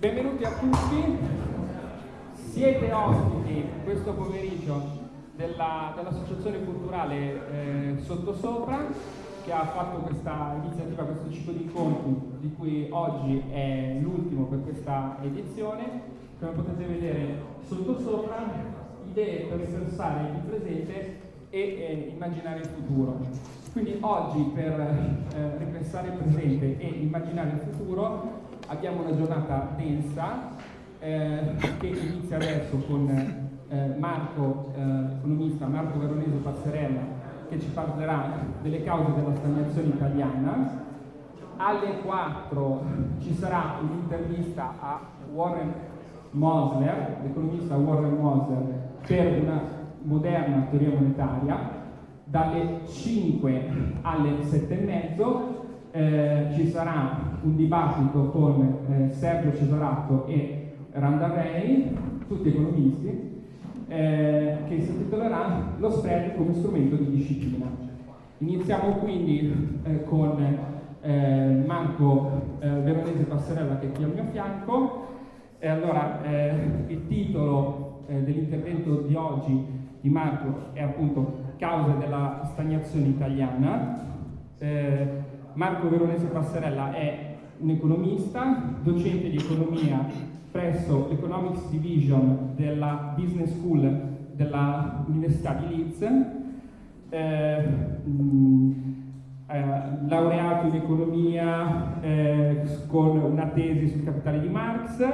benvenuti a tutti. Siete ospiti questo pomeriggio della, dell'Associazione Culturale eh, Sottosopra che ha fatto questa iniziativa, questo ciclo di incontri di cui oggi è l'ultimo per questa edizione. Come potete vedere sottosopra, idee per ripensare il presente e eh, immaginare il futuro. Quindi oggi per eh, ripensare il presente e immaginare il futuro abbiamo una giornata densa eh, che inizia adesso con eh, Marco, eh, economista Marco Veronese Passerella, che ci parlerà delle cause della stagnazione italiana. Alle 4 ci sarà un'intervista a Warren Mosler, l'economista Warren Mosler, per una moderna teoria monetaria. Dalle 5 alle 7 e mezzo eh, ci sarà un dibattito con eh, Sergio Cesaratto e Randa Ray, tutti economisti, eh, che si intitolerà Lo spread come strumento di disciplina. Iniziamo quindi eh, con eh, Marco eh, Veronese Passerella che è qui al mio fianco. E allora, il titolo dell'intervento di oggi di Marco è appunto Cause della stagnazione italiana. Marco Veronese Passarella è un economista, docente di economia presso l'Economics Division della Business School dell'Università di Leeds, eh, mh, eh, laureato in economia eh, con una tesi sul capitale di Marx,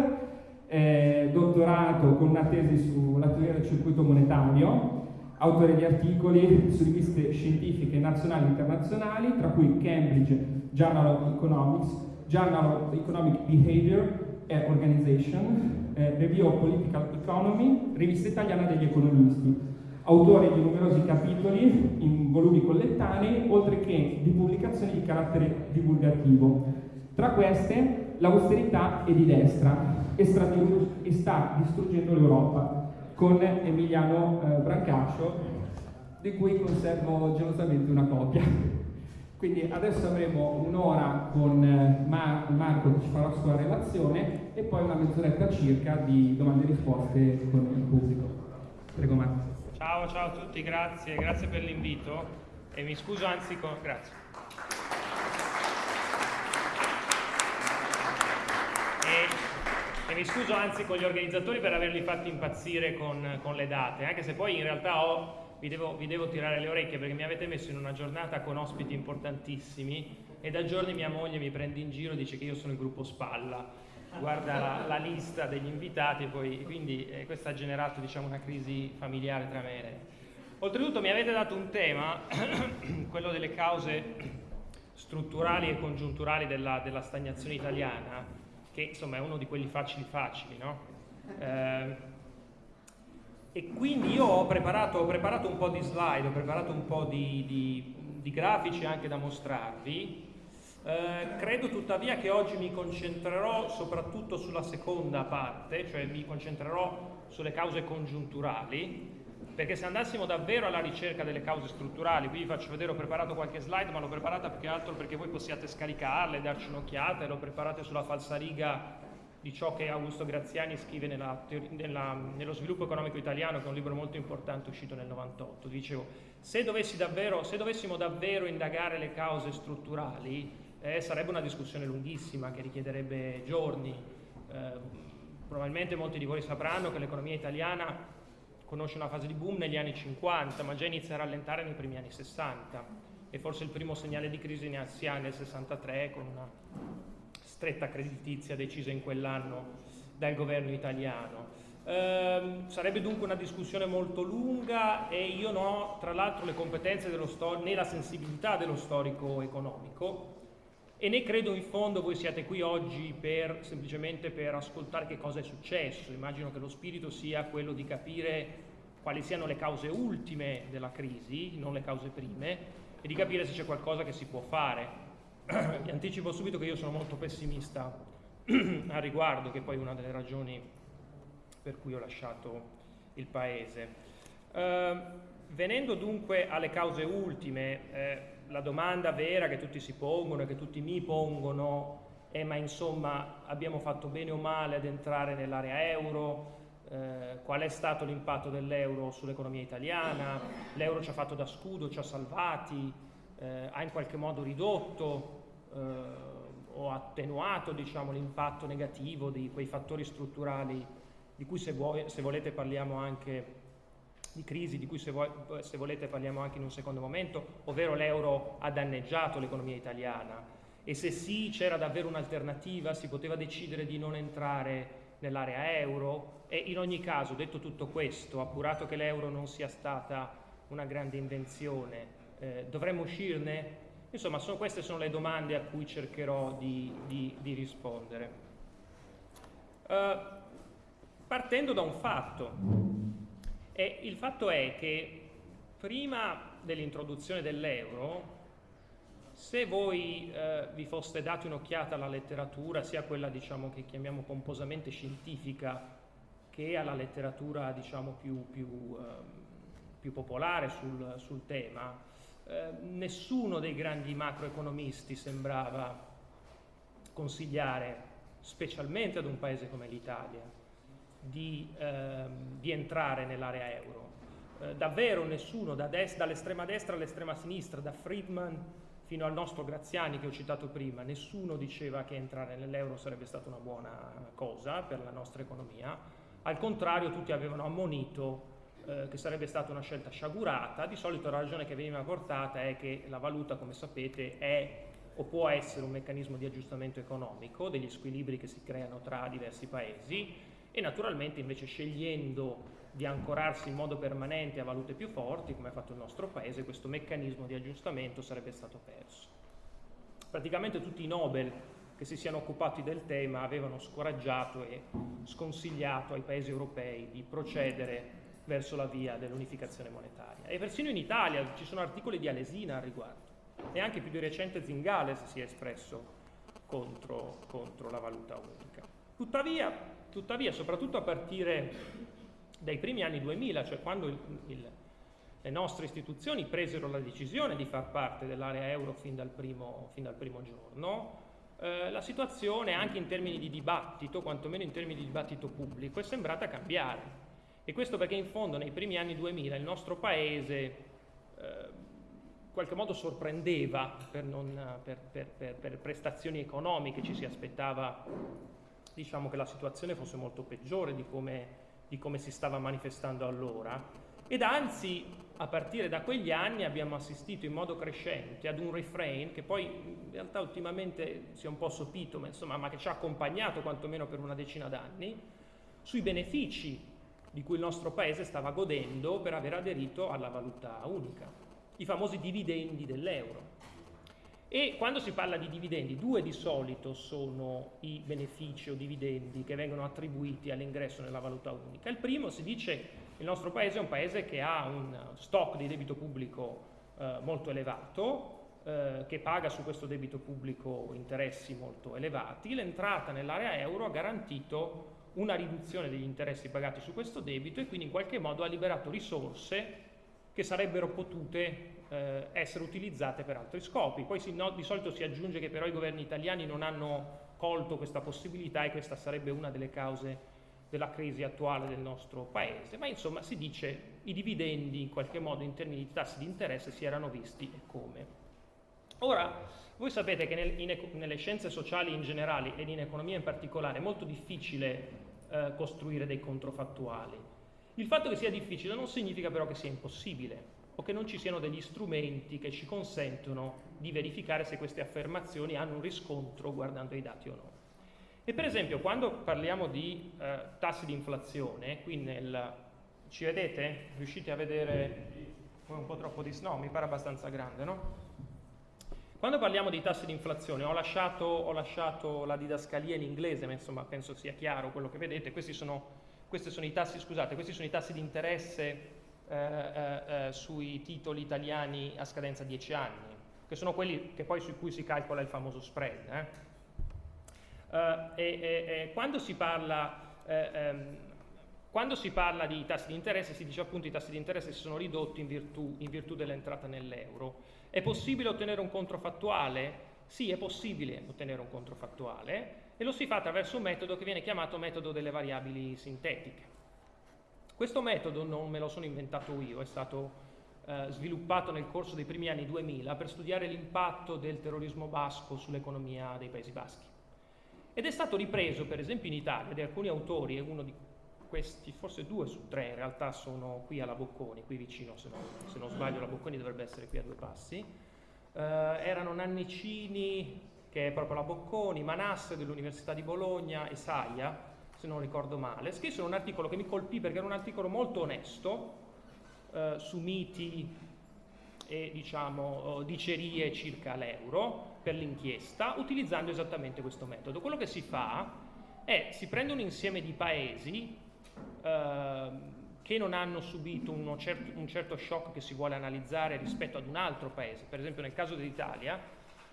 eh, dottorato con una tesi sulla teoria del circuito monetario, autore di articoli su riviste scientifiche nazionali e internazionali, tra cui Cambridge Journal of Economics, Journal of Economic Behavior and Organization, eh, Review of Political Economy, rivista italiana degli economisti, autore di numerosi capitoli in volumi collettanei, oltre che di pubblicazioni di carattere divulgativo. Tra queste, l'austerità è di destra e sta distruggendo l'Europa, con Emiliano eh, Brancascio, di cui conservo gelosamente una copia. Quindi adesso avremo un'ora con eh, Mar Marco che ci farà la sua relazione e poi una mezz'oretta circa di domande e risposte con il pubblico. Prego Marco. Ciao, ciao a tutti, grazie, grazie per l'invito e mi scuso anzi con... grazie. E mi scuso anzi con gli organizzatori per averli fatti impazzire con, con le date, anche se poi in realtà ho, vi, devo, vi, devo, tirare le orecchie perché mi avete messo in una giornata con ospiti importantissimi e da giorni mia moglie mi prende in giro e dice che io sono il gruppo Spalla, guarda la, la lista degli invitati poi, quindi eh, questo ha generato diciamo, una crisi familiare tra me e lei. Oltretutto mi avete dato un tema, quello delle cause strutturali e congiunturali della, della stagnazione italiana, che insomma è uno di quelli facili facili, no? Eh, e quindi io ho preparato, ho preparato, un po' di slide, ho preparato un po' di, di, di grafici anche da mostrarvi. Eh, credo tuttavia che oggi mi concentrerò soprattutto sulla seconda parte, cioè mi concentrerò sulle cause congiunturali, perché se andassimo davvero alla ricerca delle cause strutturali, qui vi faccio vedere, ho preparato qualche slide, ma l'ho preparata più che altro perché voi possiate scaricarle, darci un'occhiata, l'ho preparata sulla falsariga di ciò che Augusto Graziani scrive nella, nella, nello sviluppo economico italiano, che è un libro molto importante uscito nel 98. Dicevo, se, davvero, se dovessimo davvero indagare le cause strutturali, eh, sarebbe una discussione lunghissima che richiederebbe giorni. Eh, probabilmente molti di voi sapranno che l'economia italiana conosce una fase di boom negli anni 50, ma già inizia a rallentare nei primi anni 60 e forse il primo segnale di crisi ne si ha nel 63 con una stretta creditizia decisa in quell'anno dal governo italiano. Eh, sarebbe dunque una discussione molto lunga e io non ho tra l'altro le competenze né la sensibilità dello storico economico e ne credo in fondo voi siate qui oggi per, semplicemente per ascoltare che cosa è successo. Immagino che lo spirito sia quello di capire quali siano le cause ultime della crisi, non le cause prime, e di capire se c'è qualcosa che si può fare. Vi anticipo subito che io sono molto pessimista a riguardo, che poi è una delle ragioni per cui ho lasciato il paese. Uh, venendo dunque alle cause ultime, eh, la domanda vera che tutti si pongono e che tutti mi pongono eh, ma insomma abbiamo fatto bene o male ad entrare nell'area euro, eh, qual è stato l'impatto dell'euro sull'economia italiana, l'euro ci ha fatto da scudo, ci ha salvati, eh, ha in qualche modo ridotto eh, o attenuato diciamo, l'impatto negativo di quei fattori strutturali di cui se, vuoi, se volete parliamo anche di crisi di cui se, vuoi, se, volete parliamo anche in un secondo momento, ovvero l'euro ha danneggiato l'economia italiana e se sì c'era davvero un'alternativa, si poteva decidere di non entrare nell'area euro e in ogni caso, detto tutto questo, appurato che l'euro non sia stata una grande invenzione, eh, dovremmo uscirne? Insomma, sono, queste sono le domande a cui cercherò di, di, di rispondere. Uh, partendo da un fatto, e il fatto è che prima dell'introduzione dell'euro, se voi eh, vi foste dati un'occhiata alla letteratura, sia quella diciamo, che chiamiamo pomposamente scientifica, che alla letteratura diciamo, più, più, eh, più, popolare sul, sul tema, eh, nessuno dei grandi macroeconomisti sembrava consigliare, specialmente ad un paese come l'Italia, di, ehm, di entrare nell'area euro. Eh, davvero nessuno, da des- dall'estrema destra all'estrema sinistra, da Friedman fino al nostro Graziani che ho citato prima, nessuno diceva che entrare nell'euro sarebbe stata una buona cosa per la nostra economia, al contrario tutti avevano ammonito eh, che sarebbe stata una scelta sciagurata, di solito la ragione che veniva portata è che la valuta, come sapete, è o può essere un meccanismo di aggiustamento economico degli squilibri che si creano tra diversi paesi e naturalmente invece scegliendo di ancorarsi in modo permanente a valute più forti, come ha fatto il nostro paese, questo meccanismo di aggiustamento sarebbe stato perso. Praticamente tutti i Nobel che si siano occupati del tema avevano scoraggiato e sconsigliato ai paesi europei di procedere verso la via dell'unificazione monetaria. E persino in Italia ci sono articoli di Alesina al riguardo. E anche più di recente Zingales si è espresso contro, contro la valuta unica. Tuttavia, Tuttavia, soprattutto a partire dai primi anni 2000, cioè quando il, il, le nostre istituzioni presero la decisione di far parte dell'area euro fin dal primo, fin dal primo giorno, eh, la situazione anche in termini di dibattito, quantomeno in termini di dibattito pubblico, è sembrata cambiare. E questo perché in fondo nei primi anni 2000 il nostro paese eh, in qualche modo sorprendeva per, non, per, per, per prestazioni economiche, ci si aspettava diciamo che la situazione fosse molto peggiore di come, di come si stava manifestando allora ed anzi a partire da quegli anni abbiamo assistito in modo crescente ad un refrain che poi in realtà ultimamente si è un po' sopito, ma, insomma, ma che ci ha accompagnato quantomeno per una decina d'anni, sui benefici di cui il nostro paese stava godendo per aver aderito alla valuta unica, i famosi dividendi dell'euro. E quando si parla di dividendi, due di solito sono i benefici o dividendi che vengono attribuiti all'ingresso nella valuta unica. Il primo si dice che il nostro paese è un paese che ha un stock di debito pubblico eh, molto elevato, eh, che paga su questo debito pubblico interessi molto elevati. L'entrata nell'area euro ha garantito una riduzione degli interessi pagati su questo debito e quindi in qualche modo ha liberato risorse che sarebbero potute eh, essere utilizzate per altri scopi. Poi si, no, di solito si aggiunge che però i governi italiani non hanno colto questa possibilità e questa sarebbe una delle cause della crisi attuale del nostro paese, ma insomma si dice i dividendi in qualche modo in termini di tassi di interesse si erano visti e come. Ora, voi sapete che nel, in, nelle scienze sociali in generale ed in economia in particolare è molto difficile eh, costruire dei controfattuali. Il fatto che sia difficile non significa però che sia impossibile o che non ci siano degli strumenti che ci consentono di verificare se queste affermazioni hanno un riscontro guardando i dati o no. E per esempio quando parliamo di eh, tassi di inflazione, qui nel... ci vedete? Riuscite a vedere un po' troppo di... no, mi pare abbastanza grande, no? Quando parliamo di tassi di inflazione, ho lasciato, ho lasciato, la didascalia in inglese, ma insomma penso sia chiaro quello che vedete, questi sono, sono tassi, scusate, questi sono i tassi di interesse eh, eh, eh, sui titoli italiani a scadenza 10 anni, che sono quelli che poi su cui si calcola il famoso spread. Eh. eh e, e, quando, si parla, ehm, quando si parla di tassi di interesse si dice appunto che i tassi di interesse si sono ridotti in virtù, in virtù dell'entrata nell'euro. È possibile ottenere un controfattuale? Sì, è possibile ottenere un controfattuale e lo si fa attraverso un metodo che viene chiamato metodo delle variabili sintetiche. Questo metodo non me lo sono inventato io, è stato eh, sviluppato nel corso dei primi anni 2000 per studiare l'impatto del terrorismo basco sull'economia dei Paesi Baschi. Ed è stato ripreso, per esempio, in Italia da alcuni autori, e uno di questi, forse due su tre in realtà sono qui alla Bocconi, qui vicino, se non, se non sbaglio la Bocconi dovrebbe essere qui a due passi, eh, erano Nannicini, che è proprio la Bocconi, Manasse dell'Università di Bologna e Saia, se non ricordo male, scrissero un articolo che mi colpì perché era un articolo molto onesto, eh, su miti e diciamo, dicerie circa l'euro per l'inchiesta, utilizzando esattamente questo metodo. Quello che si fa è si prende un insieme di paesi eh, che non hanno subito certo, un certo shock che si vuole analizzare rispetto ad un altro paese. Per esempio nel caso dell'Italia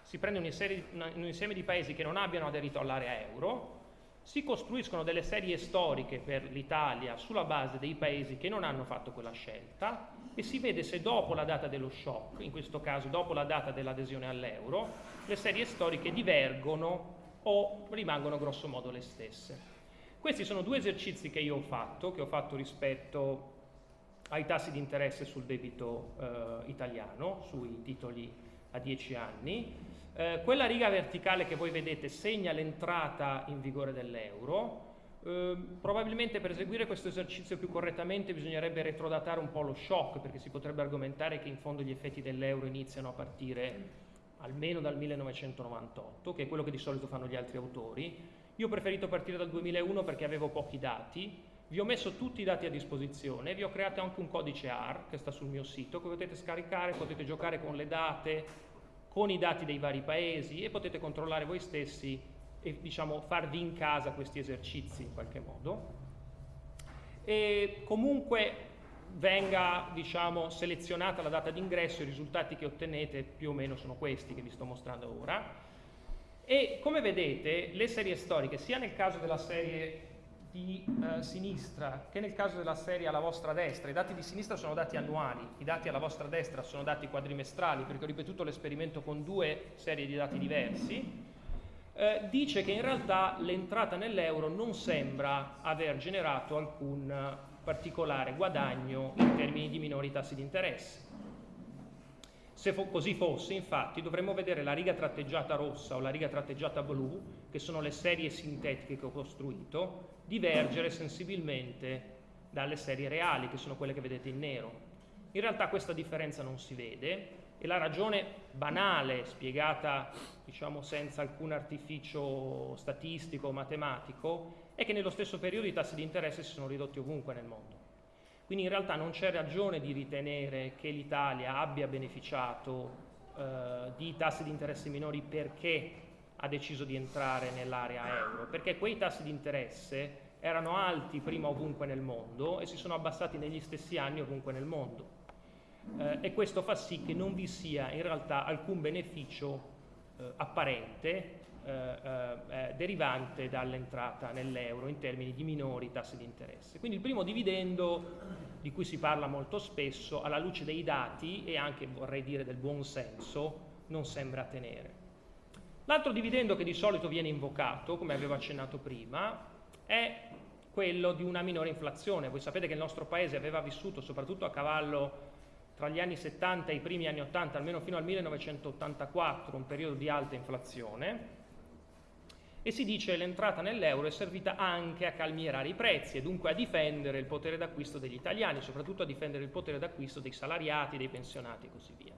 si prende un insieme, un insieme di paesi che non abbiano aderito all'area euro, si costruiscono delle serie storiche per l'Italia sulla base dei paesi che non hanno fatto quella scelta e si vede se dopo la data dello shock, in questo caso dopo la data dell'adesione all'euro, le serie storiche divergono o rimangono grosso modo le stesse. Questi sono due esercizi che io ho fatto, che ho fatto rispetto ai tassi di interesse sul debito eh, italiano, sui titoli a 10 anni, eh, quella riga verticale che voi vedete segna l'entrata in vigore dell'euro. Eh, probabilmente per eseguire questo esercizio più correttamente bisognerebbe retrodatare un po' lo shock, perché si potrebbe argomentare che in fondo gli effetti dell'euro iniziano a partire almeno dal 1998, che è quello che di solito fanno gli altri autori. Io ho preferito partire dal 2001 perché avevo pochi dati, vi ho messo tutti i dati a disposizione, vi ho creato anche un codice AR che sta sul mio sito, che potete scaricare, potete giocare con le date, con i dati dei vari paesi e potete controllare voi stessi e diciamo, farvi in casa questi esercizi in qualche modo. E comunque venga diciamo, selezionata la data d'ingresso, i risultati che ottenete più o meno sono questi che vi sto mostrando ora. E come vedete le serie storiche, sia nel caso della serie di eh, sinistra che nel caso della serie alla vostra destra. I dati di sinistra sono dati annuali, i dati alla vostra destra sono dati quadrimestrali, perché ho ripetuto l'esperimento con due serie di dati diversi. Eh, dice che in realtà l'entrata nell'euro non sembra aver generato alcun particolare guadagno in termini di minori tassi di interesse. Se fo così fosse, infatti, dovremmo vedere la riga tratteggiata rossa o la riga tratteggiata blu, che sono le serie sintetiche che ho costruito, divergere sensibilmente dalle serie reali, che sono quelle che vedete in nero. In realtà questa differenza non si vede e la ragione banale, spiegata diciamo senza alcun artificio statistico o matematico, è che nello stesso periodo i tassi di interesse si sono ridotti ovunque nel mondo. Quindi in realtà non c'è ragione di ritenere che l'Italia abbia beneficiato eh, di tassi di interesse minori perché ha deciso di entrare nell'area euro, perché quei tassi di interesse erano alti prima ovunque nel mondo e si sono abbassati negli stessi anni ovunque nel mondo. Eh, e questo fa sì che non vi sia in realtà alcun beneficio eh, apparente eh, eh, eh, derivante dall'entrata nell'euro in termini di minori tassi di interesse. Quindi il primo dividendo di cui si parla molto spesso, alla luce dei dati e anche vorrei dire del buon senso, non sembra tenere. L'altro dividendo che di solito viene invocato, come avevo accennato prima, è quello di una minore inflazione. Voi sapete che il nostro paese aveva vissuto, soprattutto a cavallo tra gli anni 70 e i primi anni 80, almeno fino al 1984, un periodo di alta inflazione, e si dice che l'entrata nell'euro è servita anche a calmierare i prezzi e dunque a difendere il potere d'acquisto degli italiani, soprattutto a difendere il potere d'acquisto dei salariati, dei pensionati e così via.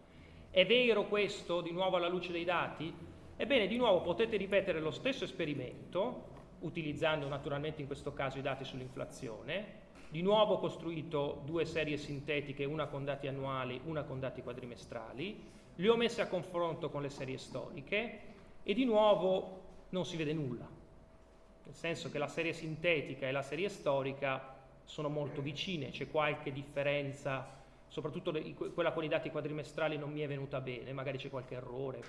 È vero questo, di nuovo alla luce dei dati? Ebbene, di nuovo potete ripetere lo stesso esperimento, utilizzando naturalmente in questo caso i dati sull'inflazione, di nuovo ho costruito due serie sintetiche, una con dati annuali, una con dati quadrimestrali, le ho messe a confronto con le serie storiche e di nuovo non si vede nulla, nel senso che la serie sintetica e la serie storica sono molto vicine, c'è qualche differenza, soprattutto quella con i dati quadrimestrali non mi è venuta bene, magari c'è qualche errore,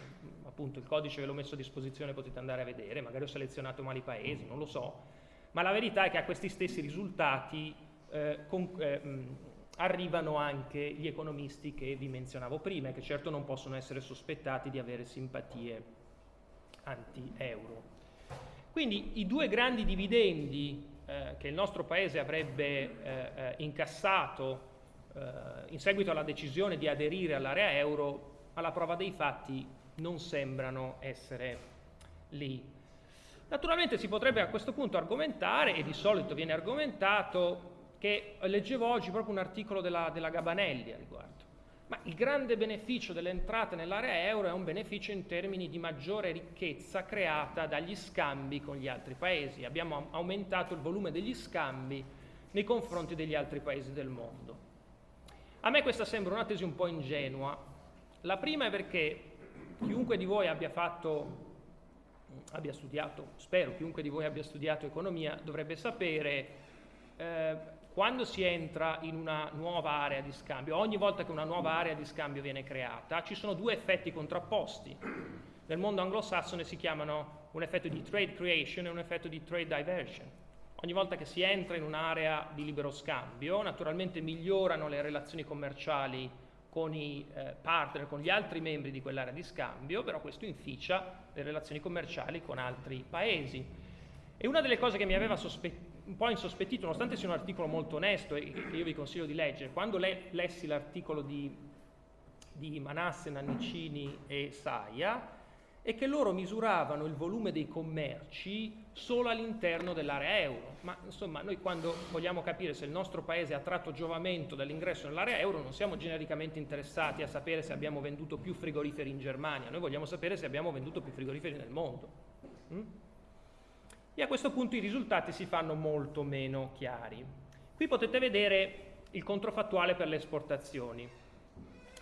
appunto il codice ve l'ho messo a disposizione, potete andare a vedere, magari ho selezionato male i paesi, non lo so, ma la verità è che a questi stessi risultati eh, con, eh, arrivano anche gli economisti che vi menzionavo prima e che certo non possono essere sospettati di avere simpatie anti-euro. Quindi i due grandi dividendi eh, che il nostro Paese avrebbe eh, eh incassato in seguito alla decisione di aderire all'area euro, alla prova dei fatti non sembrano essere lì. Naturalmente si potrebbe a questo punto argomentare, e di solito viene argomentato, che leggevo oggi proprio un articolo della, della Gabanelli a riguardo. Ma il grande beneficio delle entrate nell'area euro è un beneficio in termini di maggiore ricchezza creata dagli scambi con gli altri paesi. Abbiamo aumentato il volume degli scambi nei confronti degli altri paesi del mondo. A me questa sembra una tesi un po' ingenua. La prima è perché chiunque di voi abbia fatto abbia studiato, spero chiunque di voi abbia studiato economia, dovrebbe sapere eh, quando si entra in una nuova area di scambio, ogni volta che una nuova area di scambio viene creata, ci sono due effetti contrapposti. Nel mondo anglosassone si chiamano un effetto di trade creation e un effetto di trade diversion. Ogni volta che si entra in un'area di libero scambio, naturalmente migliorano le relazioni commerciali con i eh, partner, con gli altri membri di quell'area di scambio, però questo inficia le relazioni commerciali con altri paesi. E una delle cose che mi aveva un po' insospettito, nonostante sia un articolo molto onesto e che io vi consiglio di leggere, quando le lessi l'articolo di, di Manasse, Nannicini e Saia, è che loro misuravano il volume dei commerci solo all'interno dell'area euro. Ma insomma, noi quando vogliamo capire se il nostro paese ha tratto giovamento dall'ingresso nell'area euro non siamo genericamente interessati a sapere se abbiamo venduto più frigoriferi in Germania, noi vogliamo sapere se abbiamo venduto più frigoriferi nel mondo. Mm? E a questo punto i risultati si fanno molto meno chiari. Qui potete vedere il controfattuale per le esportazioni.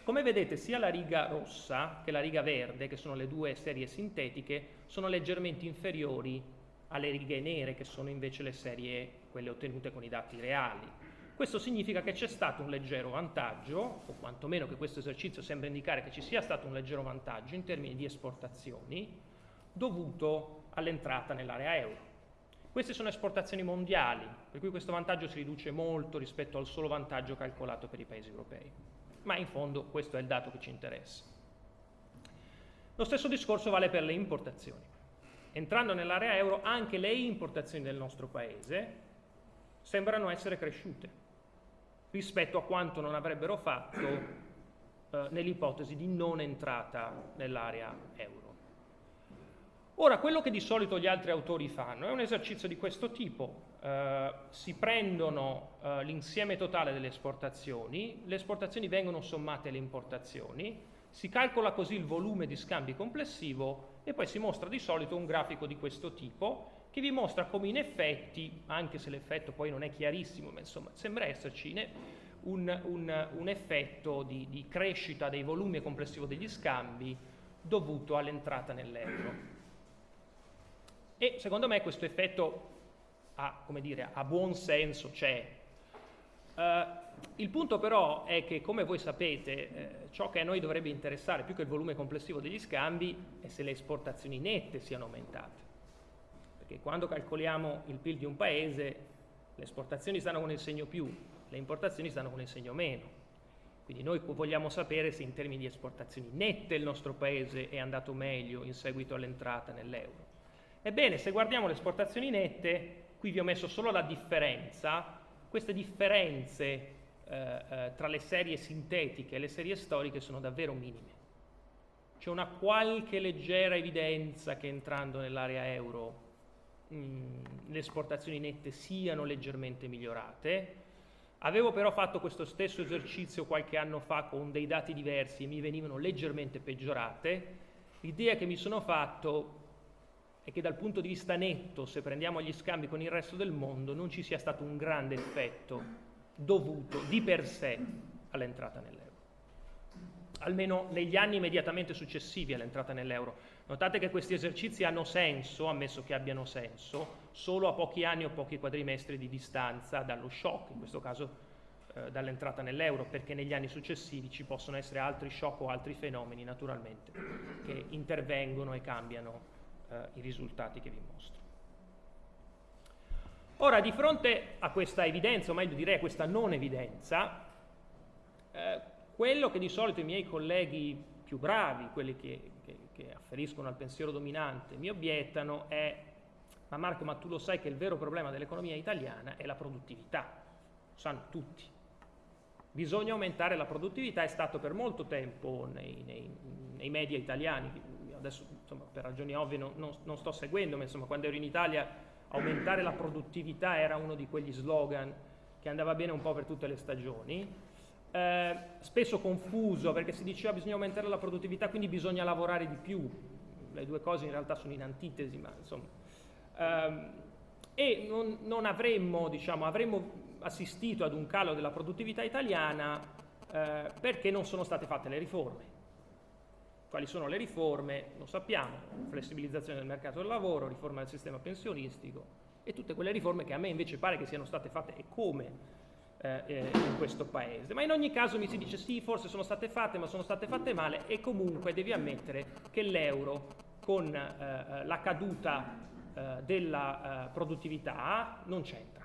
Come vedete sia la riga rossa che la riga verde, che sono le due serie sintetiche, sono leggermente inferiori alle righe nere, che sono invece le serie quelle ottenute con i dati reali. Questo significa che c'è stato un leggero vantaggio, o quantomeno che questo esercizio sembra indicare che ci sia stato un leggero vantaggio in termini di esportazioni, dovuto all'entrata nell'area euro. Queste sono esportazioni mondiali, per cui questo vantaggio si riduce molto rispetto al solo vantaggio calcolato per i paesi europei ma in fondo questo è il dato che ci interessa. Lo stesso discorso vale per le importazioni. Entrando nell'area euro anche le importazioni del nostro paese sembrano essere cresciute rispetto a quanto non avrebbero fatto eh, nell'ipotesi di non entrata nell'area euro. Ora, quello che di solito gli altri autori fanno è un esercizio di questo tipo, eh, si prendono eh, l'insieme totale delle esportazioni, le esportazioni vengono sommate alle importazioni, si calcola così il volume di scambi complessivo e poi si mostra di solito un grafico di questo tipo che vi mostra come in effetti, anche se l'effetto poi non è chiarissimo, ma insomma sembra esserci un, un, un effetto di, di crescita dei volumi complessivo degli scambi dovuto all'entrata nell'euro. E secondo me questo effetto ha, come dire, ha buon senso, c'è. Uh, il punto però è che, come voi sapete, eh, ciò che a noi dovrebbe interessare più che il volume complessivo degli scambi è se le esportazioni nette siano aumentate. Perché quando calcoliamo il PIL di un paese, le esportazioni stanno con il segno più, le importazioni stanno con il segno meno. Quindi noi vogliamo sapere se in termini di esportazioni nette il nostro paese è andato meglio in seguito all'entrata nell'euro. Ebbene, se guardiamo le esportazioni nette, qui vi ho messo solo la differenza, queste differenze eh, eh, tra le serie sintetiche e le serie storiche sono davvero minime. C'è una qualche leggera evidenza che entrando nell'area euro mh, mm, le esportazioni nette siano leggermente migliorate. Avevo però fatto questo stesso esercizio qualche anno fa con dei dati diversi e mi venivano leggermente peggiorate. L'idea che mi sono fatto è che dal punto di vista netto, se prendiamo gli scambi con il resto del mondo, non ci sia stato un grande effetto dovuto di per sé all'entrata nell'euro. Almeno negli anni immediatamente successivi all'entrata nell'euro. Notate che questi esercizi hanno senso, ammesso che abbiano senso, solo a pochi anni o pochi quadrimestri di distanza dallo shock, in questo caso eh, dall'entrata nell'euro, perché negli anni successivi ci possono essere altri shock o altri fenomeni, naturalmente, che intervengono e cambiano eh, i risultati che vi mostro. Ora, di fronte a questa evidenza, o meglio direi a questa non evidenza, eh, quello che di solito i miei colleghi più bravi, quelli che, che, che afferiscono al pensiero dominante mi obiettano è ma Marco, ma tu lo sai che il vero problema dell'economia italiana è la produttività, lo sanno tutti. Bisogna aumentare la produttività, è stato per molto tempo nei, nei, nei media italiani, adesso insomma, per ragioni ovvie non, non, non, sto seguendo, ma insomma quando ero in Italia aumentare la produttività era uno di quegli slogan che andava bene un po' per tutte le stagioni. Eh, spesso confuso perché si diceva bisogna aumentare la produttività, quindi bisogna lavorare di più. Le due cose in realtà sono in antitesi, ma insomma ehm, e non, non avremmo, diciamo, avremmo, assistito ad un calo della produttività italiana eh, perché non sono state fatte le riforme. Quali sono le riforme? Lo sappiamo, flessibilizzazione del mercato del lavoro, riforma del sistema pensionistico e tutte quelle riforme che a me invece pare che siano state fatte e come eh, eh in questo paese. Ma in ogni caso mi si dice sì, forse sono state fatte, ma sono state fatte male e comunque devi ammettere che l'euro con eh, eh la caduta eh, della eh, produttività non c'entra.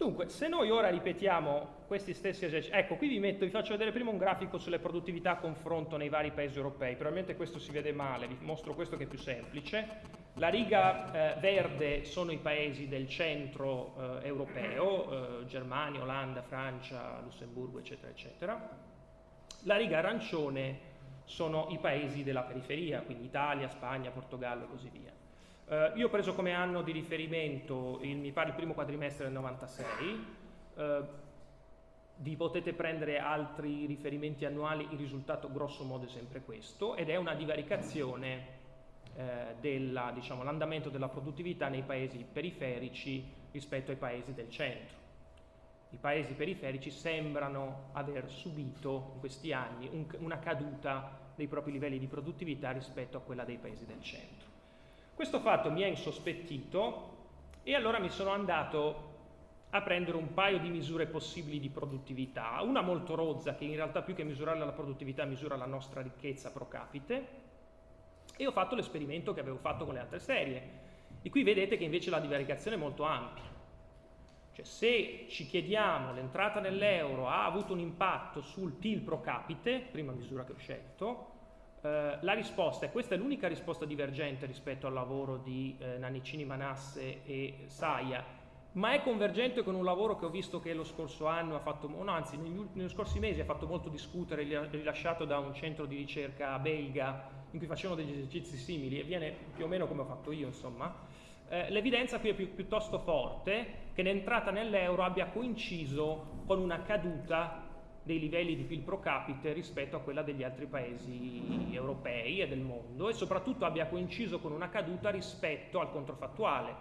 Dunque, se noi ora ripetiamo questi stessi esercizi, ecco, qui vi, metto, vi faccio vedere prima un grafico sulle produttività a confronto nei vari paesi europei, probabilmente questo si vede male, vi mostro questo che è più semplice. La riga eh, verde sono i paesi del centro eh, europeo, eh, Germania, Olanda, Francia, Lussemburgo, eccetera, eccetera. La riga arancione sono i paesi della periferia, quindi Italia, Spagna, Portogallo e così via. Uh, io ho preso come anno di riferimento il, mi pare il primo quadrimestre del 96, uh, eh, vi potete prendere altri riferimenti annuali, il risultato grosso modo è sempre questo ed è una divaricazione eh, dell'andamento diciamo, della produttività nei paesi periferici rispetto ai paesi del centro. I paesi periferici sembrano aver subito in questi anni un, una caduta dei propri livelli di produttività rispetto a quella dei paesi del centro. Questo fatto mi ha insospettito e allora mi sono andato a prendere un paio di misure possibili di produttività, una molto rozza che in realtà più che misurare la produttività misura la nostra ricchezza pro capite. E ho fatto l'esperimento che avevo fatto con le altre serie, di cui vedete che invece la divaricazione è molto ampia. Cioè se ci chiediamo l'entrata nell'euro ha avuto un impatto sul PIL pro capite, prima misura che ho scelto, eh, la risposta, e questa è l'unica risposta divergente rispetto al lavoro di eh, Nannicini Manasse e Saia, ma è convergente con un lavoro che ho visto che lo scorso anno ha fatto, no, anzi negli, negli scorsi mesi ha fatto molto discutere, rilasciato da un centro di ricerca belga in cui facevano degli esercizi simili e viene più o meno come ho fatto io insomma, eh, l'evidenza qui è più, piuttosto forte che l'entrata nell'euro abbia coinciso con una caduta dei livelli di PIL pro capite rispetto a quella degli altri paesi europei e del mondo e soprattutto abbia coinciso con una caduta rispetto al controfattuale,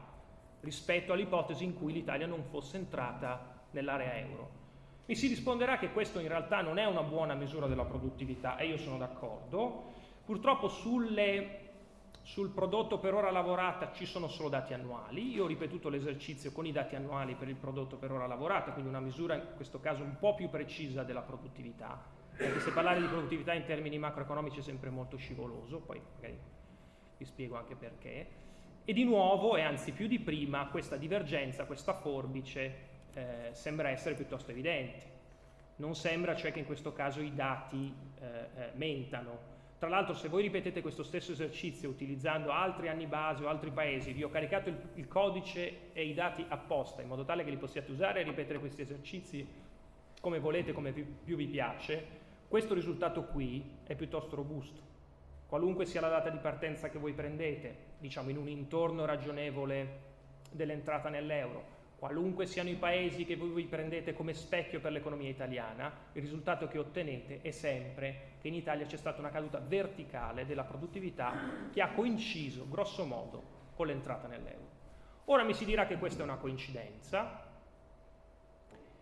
rispetto all'ipotesi in cui l'Italia non fosse entrata nell'area euro. Mi si risponderà che questo in realtà non è una buona misura della produttività e io sono d'accordo. Purtroppo sulle sul prodotto per ora lavorata ci sono solo dati annuali, io ho ripetuto l'esercizio con i dati annuali per il prodotto per ora lavorata, quindi una misura in questo caso un po' più precisa della produttività, perché se parlare di produttività in termini macroeconomici è sempre molto scivoloso, poi magari vi spiego anche perché. E di nuovo, e anzi più di prima, questa divergenza, questa forbice eh, sembra essere piuttosto evidente. Non sembra cioè che in questo caso i dati eh, eh, mentano, tra l'altro se voi ripetete questo stesso esercizio utilizzando altri anni base o altri paesi, vi ho caricato il, il codice e i dati apposta in modo tale che li possiate usare e ripetere questi esercizi come volete, come più, più vi piace, questo risultato qui è piuttosto robusto. Qualunque sia la data di partenza che voi prendete, diciamo in un intorno ragionevole dell'entrata nell'euro, qualunque siano i paesi che voi prendete come specchio per l'economia italiana, il risultato che ottenete è sempre che in Italia c'è stata una caduta verticale della produttività che ha coinciso, grosso modo, con l'entrata nell'euro. Ora mi si dirà che questa è una coincidenza.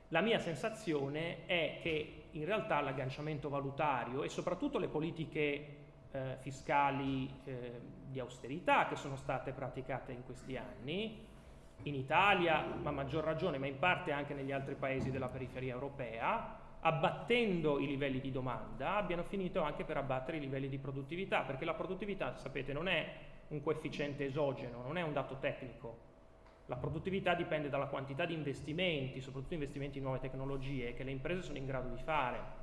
La mia sensazione è che in realtà l'agganciamento valutario e soprattutto le politiche eh, fiscali eh, di austerità che sono state praticate in questi anni, in Italia, ma a maggior ragione, ma in parte anche negli altri paesi della periferia europea, abbattendo i livelli di domanda, abbiano finito anche per abbattere i livelli di produttività, perché la produttività, sapete, non è un coefficiente esogeno, non è un dato tecnico. La produttività dipende dalla quantità di investimenti, soprattutto investimenti in nuove tecnologie, che le imprese sono in grado di fare.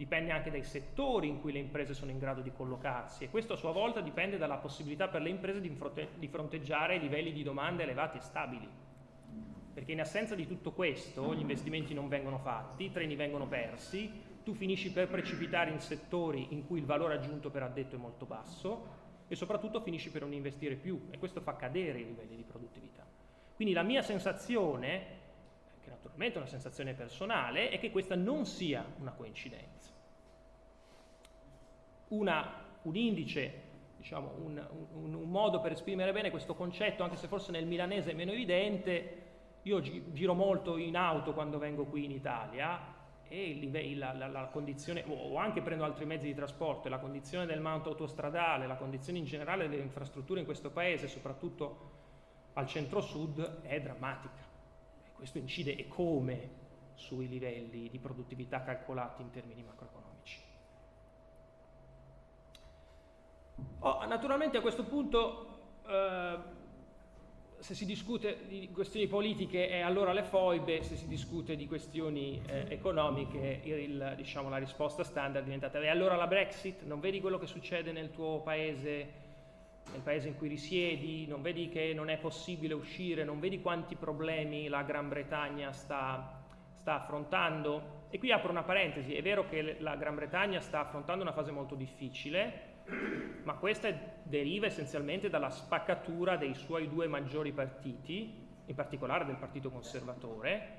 Dipende anche dai settori in cui le imprese sono in grado di collocarsi e questo a sua volta dipende dalla possibilità per le imprese di, fronteggiare livelli di domanda elevati e stabili. Perché in assenza di tutto questo gli investimenti non vengono fatti, i treni vengono persi, tu finisci per precipitare in settori in cui il valore aggiunto per addetto è molto basso e soprattutto finisci per non investire più e questo fa cadere i livelli di produttività. Quindi la mia sensazione, che naturalmente è una sensazione personale, è che questa non sia una coincidenza. Una, un indice, diciamo, un, un, un, modo per esprimere bene questo concetto, anche se forse nel milanese è meno evidente, io giro molto in auto quando vengo qui in Italia e la, la, la, condizione, o anche prendo altri mezzi di trasporto, la condizione del manto autostradale, la condizione in generale delle infrastrutture in questo paese, soprattutto al centro-sud, è drammatica. Questo incide e come sui livelli di produttività calcolati in termini macroeconomici. Oh, naturalmente a questo punto eh, se si discute di questioni politiche è allora le foibe, se si discute di questioni eh, economiche il, diciamo, la risposta standard è diventata e allora la Brexit, non vedi quello che succede nel tuo paese, nel paese in cui risiedi, non vedi che non è possibile uscire, non vedi quanti problemi la Gran Bretagna sta, sta affrontando? E qui apro una parentesi, è vero che la Gran Bretagna sta affrontando una fase molto difficile, ma questa deriva essenzialmente dalla spaccatura dei suoi due maggiori partiti, in particolare del Partito Conservatore,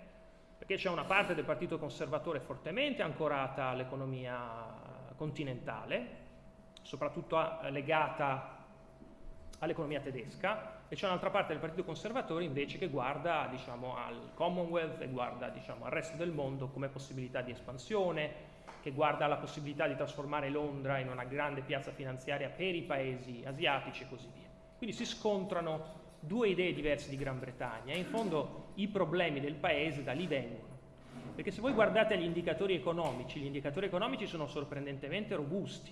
perché c'è una parte del Partito Conservatore fortemente ancorata all'economia continentale, soprattutto legata all'economia tedesca, e c'è un'altra parte del Partito Conservatore invece che guarda diciamo, al Commonwealth e guarda diciamo, al resto del mondo come possibilità di espansione, che guarda alla possibilità di trasformare Londra in una grande piazza finanziaria per i paesi asiatici e così via. Quindi si scontrano due idee diverse di Gran Bretagna e in fondo i problemi del paese da lì vengono. Perché se voi guardate gli indicatori economici, gli indicatori economici sono sorprendentemente robusti,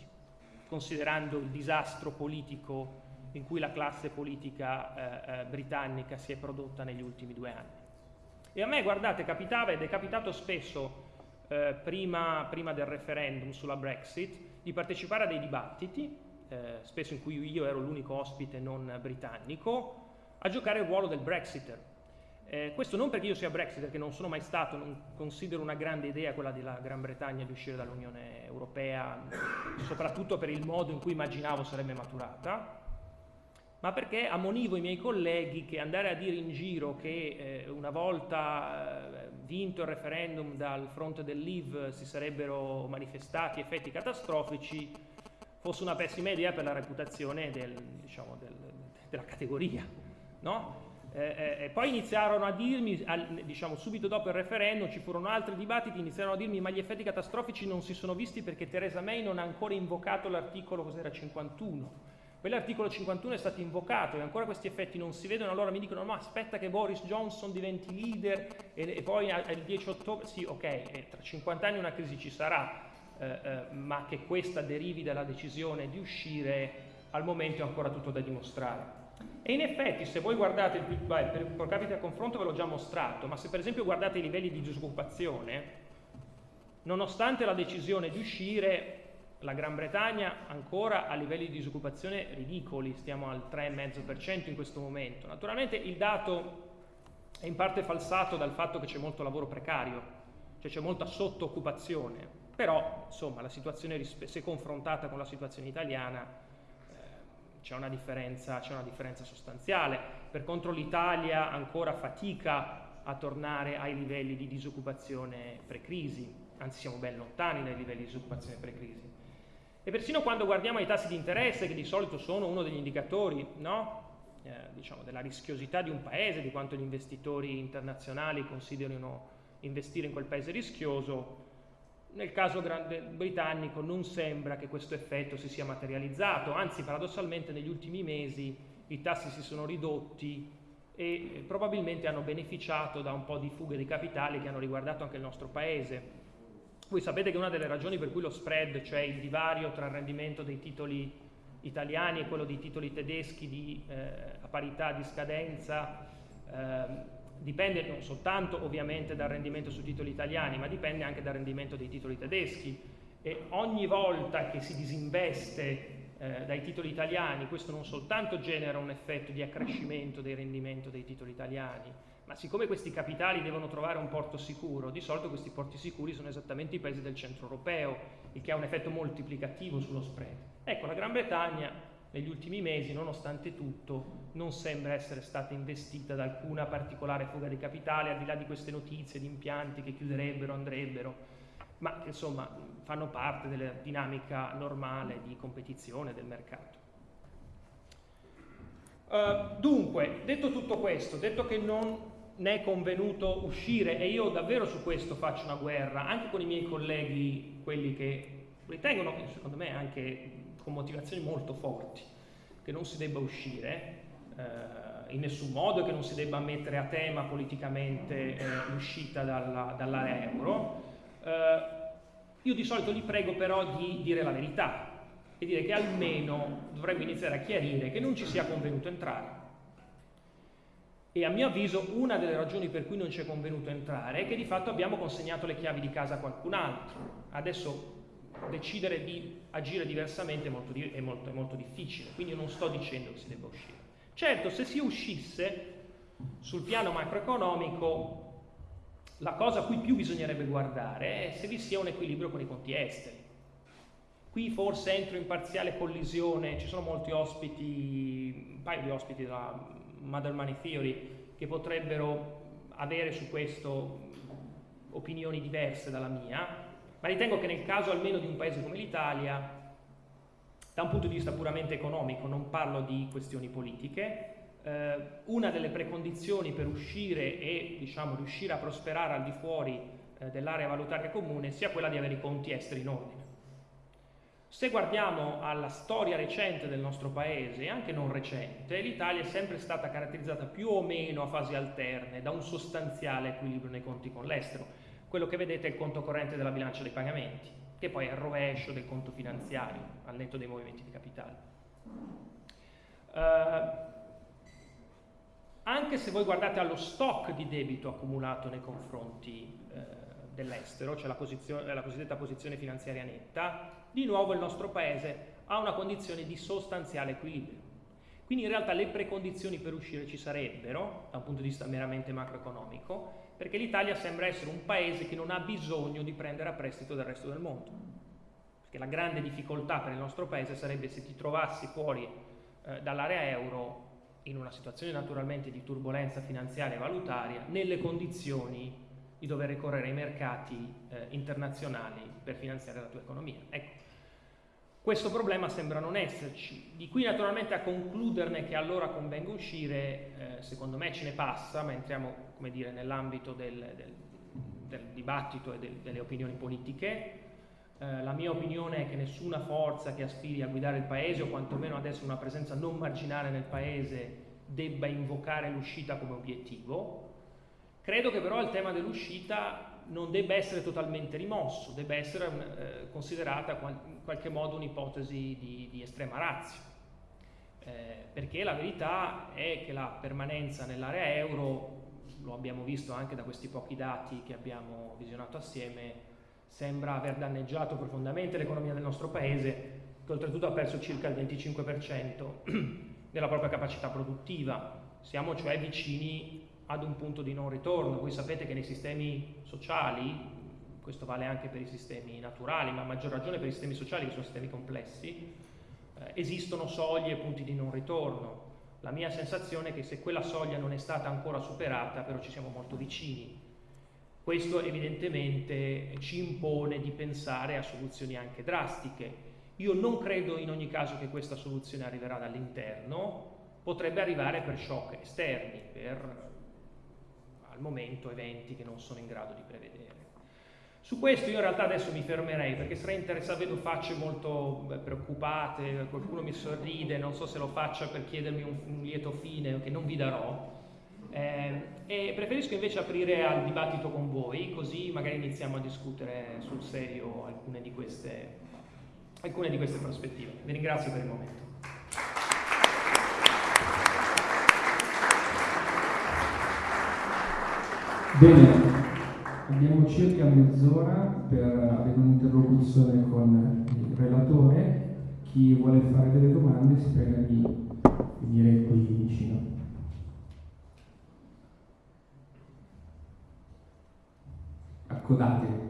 considerando il disastro politico in cui la classe politica eh, eh, britannica si è prodotta negli ultimi due anni. E a me, guardate, capitava ed è capitato spesso eh, prima, prima, del referendum sulla Brexit, di partecipare a dei dibattiti, eh, spesso in cui io ero l'unico ospite non britannico, a giocare il ruolo del Brexiter. Eh, questo non perché io sia Brexiter, che non sono mai stato, non considero una grande idea quella della Gran Bretagna di uscire dall'Unione Europea, soprattutto per il modo in cui immaginavo sarebbe maturata, ma perché ammonivo i miei colleghi che andare a dire in giro che eh, una volta eh, vinto il referendum dal fronte del Leave si sarebbero manifestati effetti catastrofici fosse una pessima idea per la reputazione del, diciamo, del, della categoria. No? Eh, eh, poi iniziarono a dirmi, al, diciamo subito dopo il referendum, ci furono altri dibattiti, iniziarono a dirmi ma gli effetti catastrofici non si sono visti perché Theresa May non ha ancora invocato l'articolo cos'era 51 Quell'articolo 51 è stato invocato e ancora questi effetti non si vedono, allora mi dicono no aspetta che Boris Johnson diventi leader e, e poi il 10 ottobre, sì ok, tra 50 anni una crisi ci sarà, eh, eh, ma che questa derivi dalla decisione di uscire al momento è ancora tutto da dimostrare. E in effetti se voi guardate il PIL per, per capita a confronto ve l'ho già mostrato, ma se per esempio guardate i livelli di disoccupazione, nonostante la decisione di uscire la Gran Bretagna ancora a livelli di disoccupazione ridicoli, stiamo al 3,5% in questo momento. Naturalmente il dato è in parte falsato dal fatto che c'è molto lavoro precario, cioè c'è molta sottooccupazione, però insomma la situazione se confrontata con la situazione italiana eh, c'è una, una differenza sostanziale. Per contro l'Italia ancora fatica a tornare ai livelli di disoccupazione pre-crisi, anzi siamo ben lontani dai livelli di disoccupazione pre-crisi. E persino quando guardiamo ai tassi di interesse, che di solito sono uno degli indicatori no? eh, diciamo, della rischiosità di un paese, di quanto gli investitori internazionali considerino investire in quel paese rischioso, nel caso britannico non sembra che questo effetto si sia materializzato, anzi paradossalmente negli ultimi mesi i tassi si sono ridotti e probabilmente hanno beneficiato da un po' di fughe di capitali che hanno riguardato anche il nostro paese. Voi sapete che una delle ragioni per cui lo spread, cioè il divario tra il rendimento dei titoli italiani e quello dei titoli tedeschi di, eh, a parità di scadenza, eh, dipende non soltanto ovviamente dal rendimento sui titoli italiani, ma dipende anche dal rendimento dei titoli tedeschi. e ogni volta che si disinveste eh, dai titoli italiani, questo non soltanto genera un effetto di accrescimento del rendimento dei titoli italiani, ma siccome questi capitali devono trovare un porto sicuro, di solito questi porti sicuri sono esattamente i paesi del centro europeo, il che ha un effetto moltiplicativo sullo spread. Ecco, la Gran Bretagna negli ultimi mesi, nonostante tutto, non sembra essere stata investita da alcuna particolare fuga di capitale, al di là di queste notizie di impianti che chiuderebbero, andrebbero, ma che insomma fanno parte della dinamica normale di competizione del mercato. Uh, dunque, detto tutto questo, detto che non ne è convenuto uscire e io davvero su questo faccio una guerra anche con i miei colleghi, quelli che ritengono, secondo me anche con motivazioni molto forti, che non si debba uscire eh, in nessun modo e che non si debba mettere a tema politicamente eh, l'uscita dalla, dall'area euro. Eh, io di solito li prego però di dire la verità e dire che almeno dovremmo iniziare a chiarire che non ci sia convenuto entrare e a mio avviso una delle ragioni per cui non ci è convenuto entrare è che di fatto abbiamo consegnato le chiavi di casa a qualcun altro. Adesso decidere di agire diversamente è molto, è molto, è molto difficile, quindi non sto dicendo che si debba uscire. Certo, se si uscisse sul piano macroeconomico, la cosa a cui più bisognerebbe guardare è se vi sia un equilibrio con i conti esteri. Qui forse entro in parziale collisione, ci sono molti ospiti, un paio di ospiti della Mother Money Theory che potrebbero avere su questo opinioni diverse dalla mia, ma ritengo che nel caso almeno di un paese come l'Italia, da un punto di vista puramente economico, non parlo di questioni politiche, eh, una delle precondizioni per uscire e diciamo, riuscire a prosperare al di fuori eh, dell'area valutaria comune sia quella di avere i conti esteri in ordine. Se guardiamo alla storia recente del nostro paese, anche non recente, l'Italia è sempre stata caratterizzata più o meno a fasi alterne da un sostanziale equilibrio nei conti con l'estero. Quello che vedete è il conto corrente della bilancia dei pagamenti, che poi è il rovescio del conto finanziario, al netto dei movimenti di capitale. Uh, anche se voi guardate allo stock di debito accumulato nei confronti dell'estero, cioè la, la cosiddetta posizione finanziaria netta, di nuovo il nostro paese ha una condizione di sostanziale equilibrio. Quindi in realtà le precondizioni per uscire ci sarebbero, da un punto di vista meramente macroeconomico, perché l'Italia sembra essere un paese che non ha bisogno di prendere a prestito dal resto del mondo. Perché la grande difficoltà per il nostro paese sarebbe se ti trovassi fuori eh, dall'area euro in una situazione naturalmente di turbolenza finanziaria e valutaria, nelle condizioni di dover ricorrere ai mercati eh, internazionali per finanziare la tua economia. Ecco, questo problema sembra non esserci. Di qui naturalmente a concluderne che allora convenga uscire, eh, secondo me ce ne passa, ma entriamo nell'ambito del, del, del, dibattito e del, delle opinioni politiche. Eh, la mia opinione è che nessuna forza che aspiri a guidare il paese, o quantomeno adesso una presenza non marginale nel paese, debba invocare l'uscita come obiettivo. Credo che però il tema dell'uscita non debba essere totalmente rimosso, debba essere eh, considerata in qualche modo un'ipotesi di, di, estrema razza. Eh, perché la verità è che la permanenza nell'area euro, lo abbiamo visto anche da questi pochi dati che abbiamo visionato assieme, sembra aver danneggiato profondamente l'economia del nostro paese, che oltretutto ha perso circa il 25% della propria capacità produttiva. Siamo cioè vicini ad un punto di non ritorno. Voi sapete che nei sistemi sociali, questo vale anche per i sistemi naturali, ma a maggior ragione per i sistemi sociali che sono sistemi complessi, eh, esistono soglie e punti di non ritorno. La mia sensazione è che se quella soglia non è stata ancora superata, però ci siamo molto vicini. Questo evidentemente ci impone di pensare a soluzioni anche drastiche. Io non credo in ogni caso che questa soluzione arriverà dall'interno, potrebbe arrivare per shock esterni, per al momento eventi che non sono in grado di prevedere. Su questo io in realtà adesso mi fermerei perché sarei interessato, vedo facce molto preoccupate, qualcuno mi sorride, non so se lo faccia per chiedermi un, un lieto fine che non vi darò. Eh, e preferisco invece aprire al dibattito con voi, così magari iniziamo a discutere sul serio alcune di queste, alcune di queste prospettive. Vi ringrazio per il momento. Bene, Abbiamo circa mezz'ora per avere un'interlocuzione con il relatore. Chi vuole fare delle domande si prega di venire qui vicino. Accodate.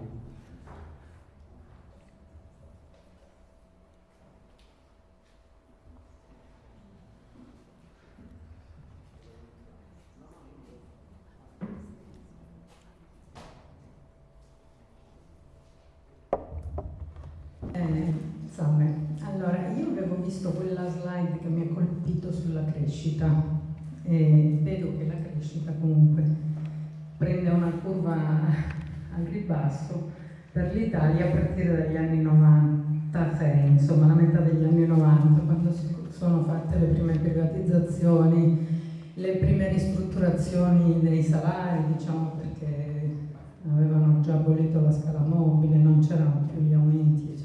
Visto quella slide che mi ha colpito sulla crescita e vedo che la crescita comunque prende una curva al ribasso per l'Italia a partire dagli anni 96, insomma la metà degli anni 90, quando sono fatte le prime privatizzazioni, le prime ristrutturazioni dei salari, diciamo perché avevano già abolito la scala mobile, non c'erano più gli aumenti.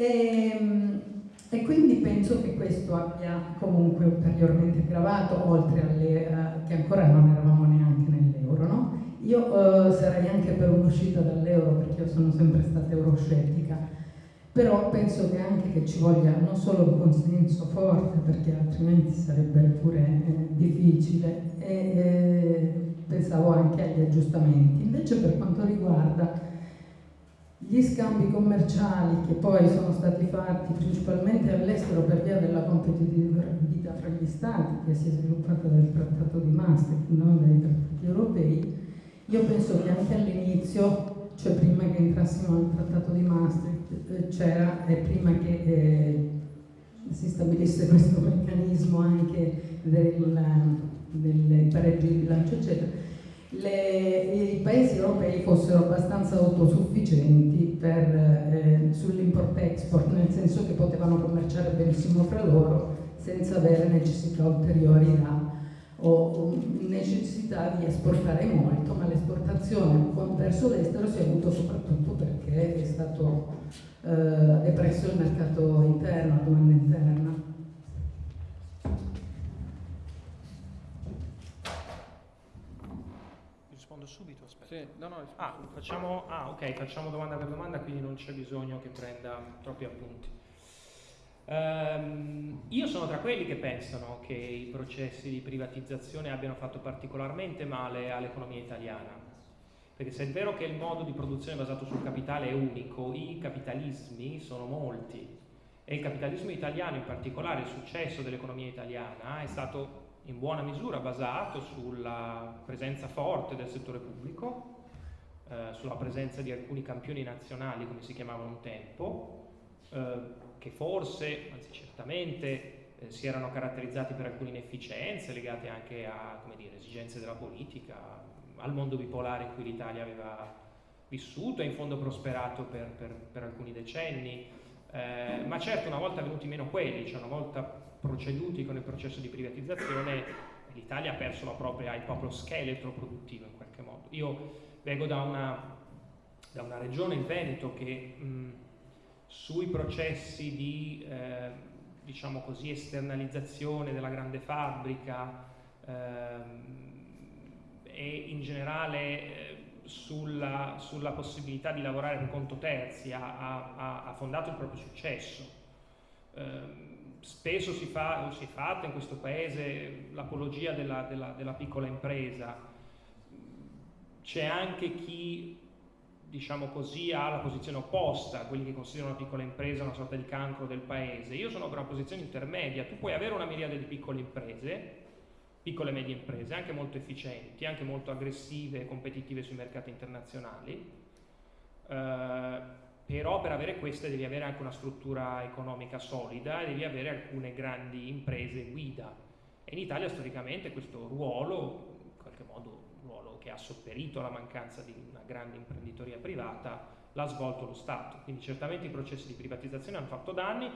E, ehm, e quindi penso che questo abbia comunque ulteriormente gravato, oltre alle uh, che ancora non eravamo neanche nell'euro. No? Io uh, sarei anche per un'uscita dall'euro perché io sono sempre stata euroscettica, però penso che anche che ci voglia non solo un consenso forte perché altrimenti sarebbe pure eh, difficile e eh, pensavo anche agli aggiustamenti. Invece per quanto riguarda gli scambi commerciali che poi sono stati fatti principalmente all'estero per via della competitività fra gli stati che si è sviluppata dal trattato di Maastricht, non dai trattati europei, io penso che anche all'inizio, cioè prima che entrassimo nel trattato di Maastricht, eh, c'era e prima che eh, si stabilisse questo meccanismo anche del, del pareggio di bilancio eccetera, le, i paesi europei fossero abbastanza autosufficienti eh, sull'import-export, nel senso che potevano commerciare benissimo fra loro senza avere necessità ulteriori da, o necessità di esportare molto, ma l'esportazione verso l'estero si è avuto soprattutto perché è stato eh, depresso il mercato interno, la domanda interna. Sì, no, no, ah, facciamo, ah, ok, facciamo domanda per domanda, quindi non c'è bisogno che prenda troppi appunti. Um, io sono tra quelli che pensano che i processi di privatizzazione abbiano fatto particolarmente male all'economia italiana. Perché se è vero che il modo di produzione basato sul capitale è unico, i capitalismi sono molti. E il capitalismo italiano, in particolare il successo dell'economia italiana, è stato in buona misura basato sulla presenza forte del settore pubblico, eh, sulla presenza di alcuni campioni nazionali, come si chiamavano un tempo, eh, che forse, anzi certamente, eh, si erano caratterizzati per alcune inefficienze legate anche a dire, esigenze della politica, al mondo bipolare in cui l'Italia aveva vissuto e in fondo prosperato per, per, per alcuni decenni. Eh, ma certo una volta venuti meno quelli, cioè una volta proceduti con il processo di privatizzazione, l'Italia ha perso la propria, il proprio scheletro produttivo in qualche modo. Io vengo da una, da una regione, il Veneto, che mh, sui processi di eh, diciamo così, esternalizzazione della grande fabbrica eh, e in generale eh, sulla, sulla, possibilità di lavorare per conto terzi ha, ha, ha fondato il proprio successo. Eh, spesso si fa, o si è fatta in questo paese l'apologia della, della, della piccola impresa, c'è anche chi diciamo così, ha la posizione opposta, quelli che considerano la piccola impresa una sorta di cancro del paese. Io sono per una posizione intermedia, tu puoi avere una miriade di piccole imprese, piccole e medie imprese, anche molto efficienti, anche molto aggressive e competitive sui mercati internazionali, eh, però per avere queste devi avere anche una struttura economica solida e devi avere alcune grandi imprese guida. E in Italia storicamente questo ruolo, in qualche modo un ruolo che ha sopperito alla mancanza di una grande imprenditoria privata, l'ha svolto lo Stato. Quindi certamente i processi di privatizzazione hanno fatto danni,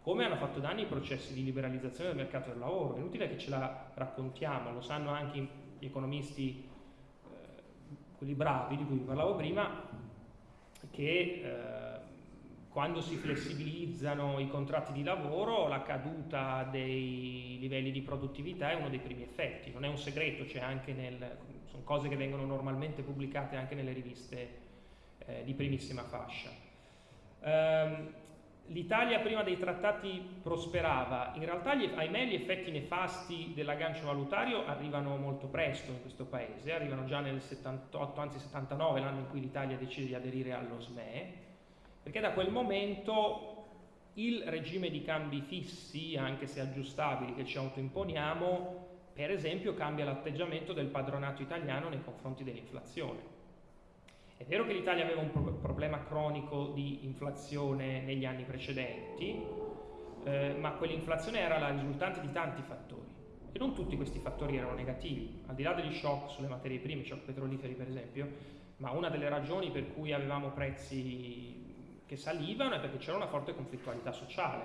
come hanno fatto danni i processi di liberalizzazione del mercato del lavoro. È inutile che ce la raccontiamo, lo sanno anche gli economisti, eh, quelli bravi di cui vi parlavo prima, che eh, quando si flessibilizzano i contratti di lavoro, la caduta dei livelli di produttività è uno dei primi effetti. Non è un segreto, nel, sono cose che vengono normalmente pubblicate anche nelle riviste eh, di primissima fascia. Um, L'Italia prima dei trattati prosperava, in realtà gli, ahimè gli effetti nefasti dell'aggancio valutario arrivano molto presto in questo paese, arrivano già nel 78, anzi 79, l'anno in cui l'Italia decide di aderire allo SME, perché da quel momento il regime di cambi fissi, anche se aggiustabili, che ci autoimponiamo, per esempio cambia l'atteggiamento del padronato italiano nei confronti dell'inflazione. È vero che l'Italia aveva un pro problema cronico di inflazione negli anni precedenti, eh, ma quell'inflazione era la risultante di tanti fattori e non tutti questi fattori erano negativi, al di là degli shock sulle materie prime, shock petroliferi per esempio, ma una delle ragioni per cui avevamo prezzi che salivano è perché c'era una forte conflittualità sociale.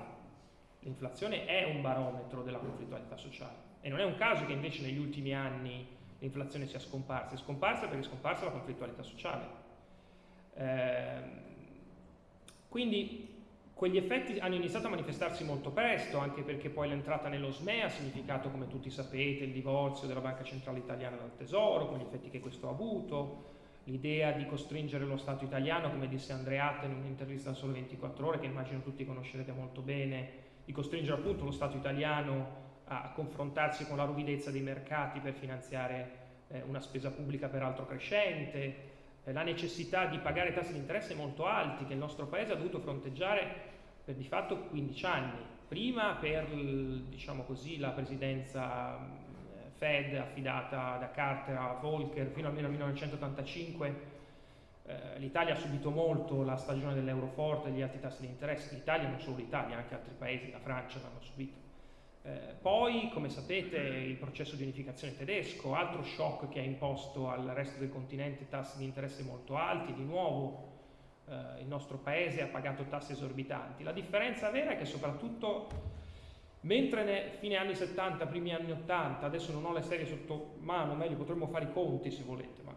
L'inflazione è un barometro della conflittualità sociale e non è un caso che invece negli ultimi anni l'inflazione sia scomparsa, è scomparsa perché è scomparsa la conflittualità sociale. Eh, quindi quegli effetti hanno iniziato a manifestarsi molto presto, anche perché poi l'entrata nello SME ha significato, come tutti sapete, il divorzio della Banca Centrale Italiana dal Tesoro, con gli effetti che questo ha avuto, l'idea di costringere lo Stato italiano, come disse Andreatta in un'intervista a Sole 24 Ore, che immagino tutti conoscerete molto bene, di costringere appunto lo Stato italiano a confrontarsi con la ruvidezza dei mercati per finanziare eh, una spesa pubblica peraltro crescente, la necessità di pagare tassi di interesse molto alti che il nostro paese ha dovuto fronteggiare per di fatto 15 anni, prima per diciamo così, la presidenza eh, Fed affidata da Carter a Volcker fino al 1985 eh, l'Italia ha subito molto la stagione dell'euro forte e gli alti tassi di interesse, l'Italia non solo l'Italia, anche altri paesi, la Francia l'hanno subito. Eh, poi, come sapete, il processo di unificazione tedesco, altro shock che ha imposto al resto del continente tassi di interesse molto alti, di nuovo eh, il nostro paese ha pagato tassi esorbitanti. La differenza vera è che soprattutto mentre nei fine anni 70, primi anni 80, adesso non ho le serie sotto mano, meglio potremmo fare i conti se volete, ma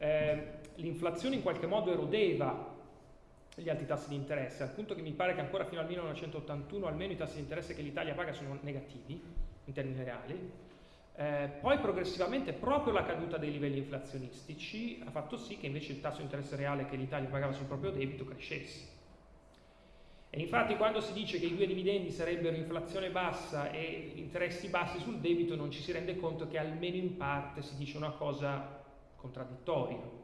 eh, l'inflazione in qualche modo erodeva gli alti tassi di interesse, al punto che mi pare che ancora fino al 1981 almeno i tassi di interesse che l'Italia paga sono negativi in termini reali. Eh, poi progressivamente proprio la caduta dei livelli inflazionistici ha fatto sì che invece il tasso di interesse reale che l'Italia pagava sul proprio debito crescesse. E infatti quando si dice che i due dividendi sarebbero inflazione bassa e interessi bassi sul debito non ci si rende conto che almeno in parte si dice una cosa contraddittoria.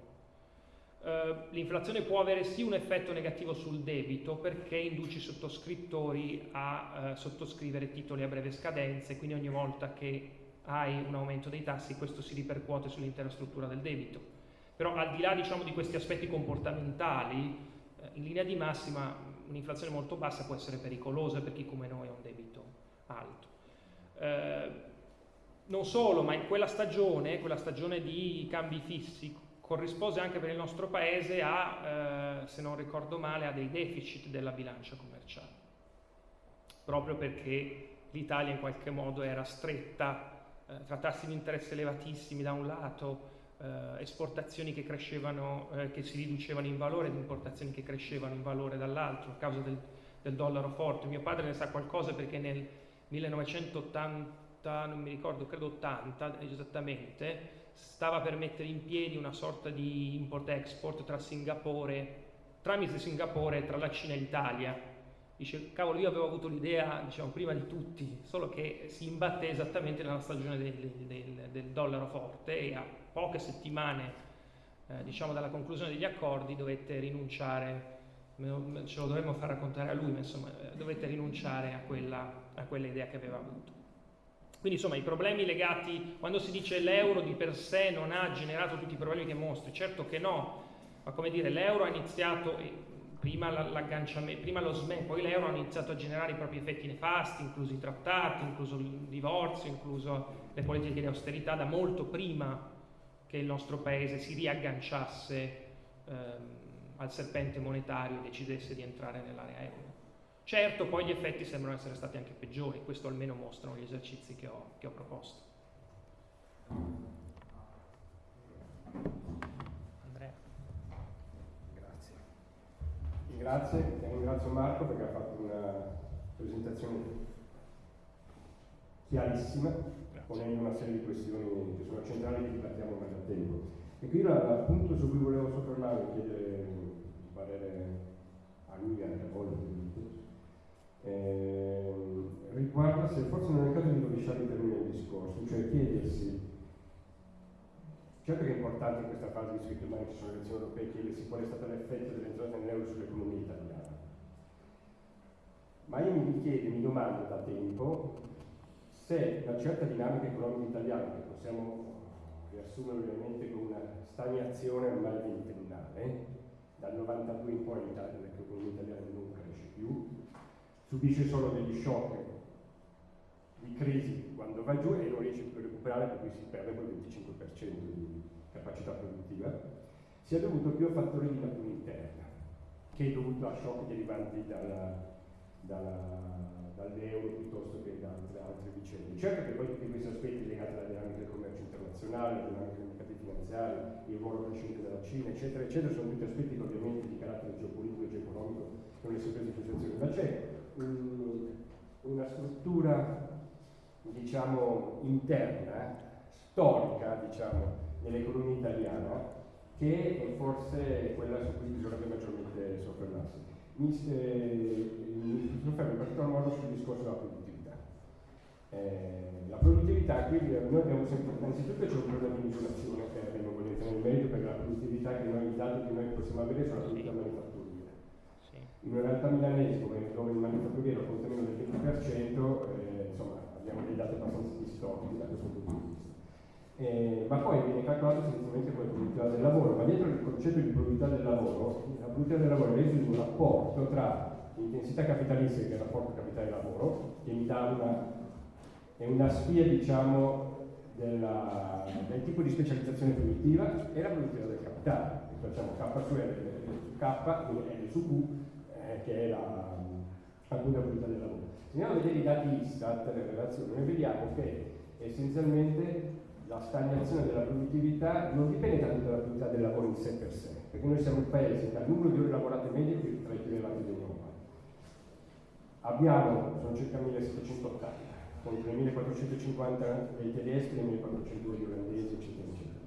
Uh, l'inflazione può avere sì un effetto negativo sul debito perché induce i sottoscrittori a uh, sottoscrivere titoli a breve scadenza quindi ogni volta che hai un aumento dei tassi questo si ripercuote sull'intera struttura del debito. Però al di là diciamo, di questi aspetti comportamentali, uh, in linea di massima un'inflazione molto bassa può essere pericolosa per chi come noi ha un debito alto. non solo, ma in quella stagione, quella stagione di cambi fissi, corrispose anche per il nostro paese a, eh, se non ricordo male, a dei deficit della bilancia commerciale, proprio perché l'Italia in qualche modo era stretta eh, tassi di interesse elevatissimi da un lato, eh, esportazioni che eh, che si riducevano in valore ed importazioni che crescevano in valore dall'altro a causa del, del dollaro forte. Mio padre ne sa qualcosa perché nel 1980, non mi ricordo, credo 80 esattamente, stava per mettere in piedi una sorta di import-export tra Singapore, tramite Singapore tra la Cina e l'Italia. Dice, cavolo, io avevo avuto l'idea, diciamo, prima di tutti, solo che si imbatté esattamente nella stagione del, del, del dollaro forte e a poche settimane, eh, diciamo, dalla conclusione degli accordi dovette rinunciare, ce lo dovremmo far raccontare a lui, ma insomma, eh, dovette rinunciare a quella, a quella idea che aveva avuto. Quindi insomma i problemi legati, quando si dice l'euro di per sé non ha generato tutti i problemi che mostri, certo che no, ma come dire l'euro ha iniziato, prima, prima lo SME, poi l'euro ha iniziato a generare i propri effetti nefasti, incluso i trattati, incluso il divorzio, incluso le politiche di austerità, da molto prima che il nostro paese si riagganciasse ehm, al serpente monetario e decidesse di entrare nell'area euro. Certo, poi gli effetti sembrano essere stati anche peggiori, questo almeno mostrano gli esercizi che ho, che ho proposto. Andrea. Grazie. Grazie, ringrazio Marco perché ha fatto una presentazione chiarissima, ponendo una serie di questioni che sono centrali che dibattiamo ormai da tempo. E qui l'appunto su cui volevo soffermarmi e chiedere il parere a lui e anche a voi, eh, riguarda se forse non è il caso di rovesciare il termine del discorso, cioè chiedersi Certo che è importante in questa fase, visto che domani ci sono le elezioni europee, chiedersi qual è stato l'effetto dell'entrata nell'euro sull'economia italiana. Ma io mi chiedo, mi domando da tempo, se una certa dinamica economica italiana, che possiamo riassumere ovviamente con una stagnazione ormai ventennale, dal 92 in poi l'economia italiana non cresce più, subisce solo degli shock di crisi quando va giù e non riesce più a recuperare per cui si perde quel 25% di capacità produttiva, sia dovuto più a fattori di natura interna che è dovuto a shock derivanti dalla, dalla, dall'euro piuttosto che da altre, altre, vicende. Certo che poi tutti questi aspetti legati alla dinamica del commercio internazionale, alla dinamica dei mercati finanziari, il ruolo crescente della Cina, eccetera, eccetera, sono tutti aspetti ovviamente di carattere geopolitico e geoeconomico non è sempre in situazione, ma c'è un, una struttura diciamo, interna, storica, diciamo, nell'economia italiana, che è forse quella su cui bisognerebbe maggiormente soffermarsi. Mi, eh, mi soffermo in particolar modo sul discorso della produttività. Eh, la produttività, qui noi abbiamo sempre, innanzitutto c'è un problema di misurazione, che non voglio entrare nel merito, perché la produttività che noi, i che noi possiamo avere sono la produttività manifatturiera. In una realtà milanese, come dove il manifatturiero conta meno del 20%, eh, insomma, abbiamo dei dati abbastanza distorti da questo punto di vista. Eh, ma poi viene calcolato essenzialmente come produttività del lavoro, ma dietro il concetto di produttività del lavoro, la produttività del lavoro è reso in un rapporto tra l'intensità capitalistica, che è il rapporto capitale-lavoro, che mi dà una, è una spia diciamo, della, del tipo di specializzazione produttiva e la produttività del capitale. Facciamo K su R K, L su Q, che è la, la produttività del lavoro. Se andiamo a vedere i dati Istat, le relazioni, noi vediamo che essenzialmente la stagnazione della produttività non dipende tanto dalla produttività del lavoro in sé per sé, perché noi siamo il paese che ha il numero di ore lavorate medie più tra i più elevati d'Europa. Abbiamo, sono circa 1780, contro i 1450 dei tedeschi e i 1400 degli olandesi, eccetera, eccetera.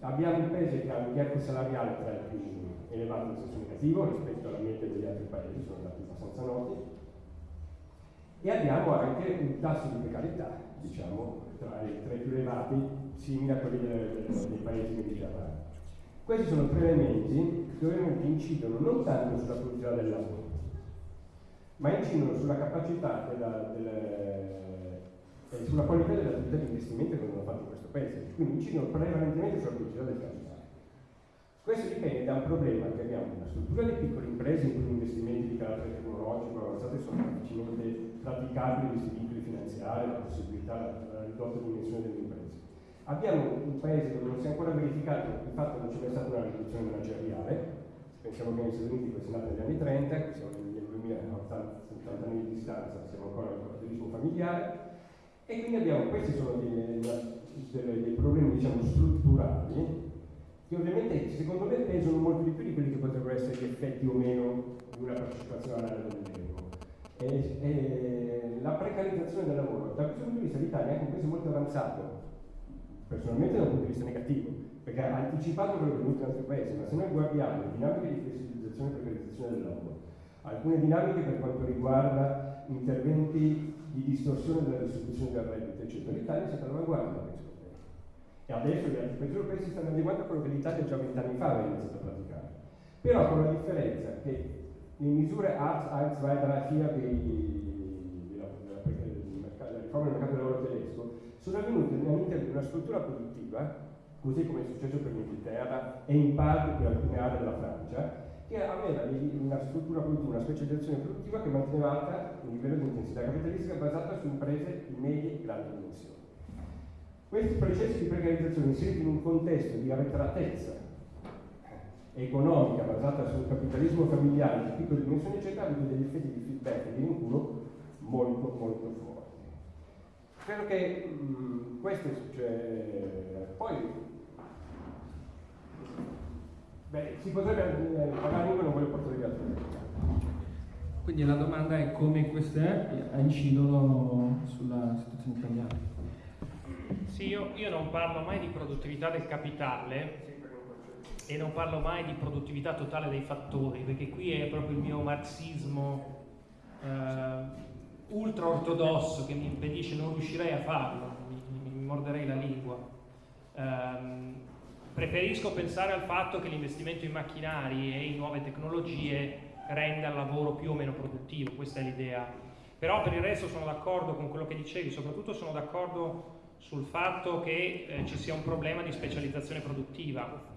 Abbiamo un paese che ha un gap salariale tra i più elevati in senso negativo rispetto alla media degli altri paesi, sono dati abbastanza noti, e abbiamo anche un tasso di precarietà, diciamo, tra i, tra più elevati, simili a quelli dei, paesi mediterranei. Questi sono tre elementi che ovviamente incidono non tanto sulla produttività del lavoro, ma incidono sulla capacità della, delle, eh, sulla qualità dell'attività di investimento che vengono fatte in questo paese, quindi incidono prevalentemente sulla produttività del capitale. Questo dipende da un problema che abbiamo nella struttura di piccole imprese in cui gli investimenti di carattere tecnologico avanzati sono difficilmente praticabili questi vincoli finanziari, la possibilità, la ridotta dimensione delle imprese. Abbiamo un paese dove non si è ancora verificato il fatto che non c'è mai stata una riduzione manageriale, pensiamo che negli Stati Uniti questo è nato negli anni 30, qui siamo nel 2080 anni di distanza, siamo ancora nel capitalismo familiare, e quindi abbiamo, questi sono dei, dei, dei problemi diciamo, strutturali che ovviamente secondo me pesano molto di più di quelli che potrebbero essere gli effetti o meno di una partecipazione all'area del tempo. E, la precarizzazione del lavoro, da questo punto di vista l'Italia è un paese molto avanzato, personalmente da un punto di vista negativo, perché ha anticipato quello che è venuto in altri paesi, ma se noi guardiamo le dinamiche di flessibilizzazione e precarizzazione del lavoro, alcune dinamiche per quanto riguarda interventi di distorsione della distribuzione del reddito, eccetera, l'Italia si è all'avanguardia da questo e adesso gli altri paesi si stanno adeguando a quello che l'Italia già vent'anni fa aveva iniziato a praticare. Però con la differenza che le misure Arts, Arts, Weiter, FIA della, della riforma del mercato del lavoro tedesco sono avvenute all'interno di una struttura produttiva, così come è successo per l'Inghilterra e in parte per alcune aree della Francia, che aveva una struttura produttiva, una specializzazione produttiva che manteneva alta un livello di intensità capitalistica basata su imprese di medie e grandi dimensioni. Questi processi di precarizzazione inseriti in un contesto di arretratezza economica basata sul capitalismo familiare di piccole dimensioni eccetera hanno degli effetti di feedback e di vinculo molto molto forti. Credo che mh, mm, questo cioè, poi beh, si potrebbe eh, magari io non voglio portare via tutto Quindi la domanda è come queste incidono sulla situazione italiana. Sì, io, io non parlo mai di produttività del capitale e non parlo mai di produttività totale dei fattori, perché qui è proprio il mio marxismo eh, ultra ortodosso che mi impedisce, non riuscirei a farlo, mi, mi morderei la lingua. Eh, preferisco pensare al fatto che l'investimento in macchinari e in nuove tecnologie renda il lavoro più o meno produttivo, questa è l'idea. Però per il resto sono d'accordo con quello che dicevi, soprattutto sono d'accordo sul fatto che eh, ci sia un problema di specializzazione produttiva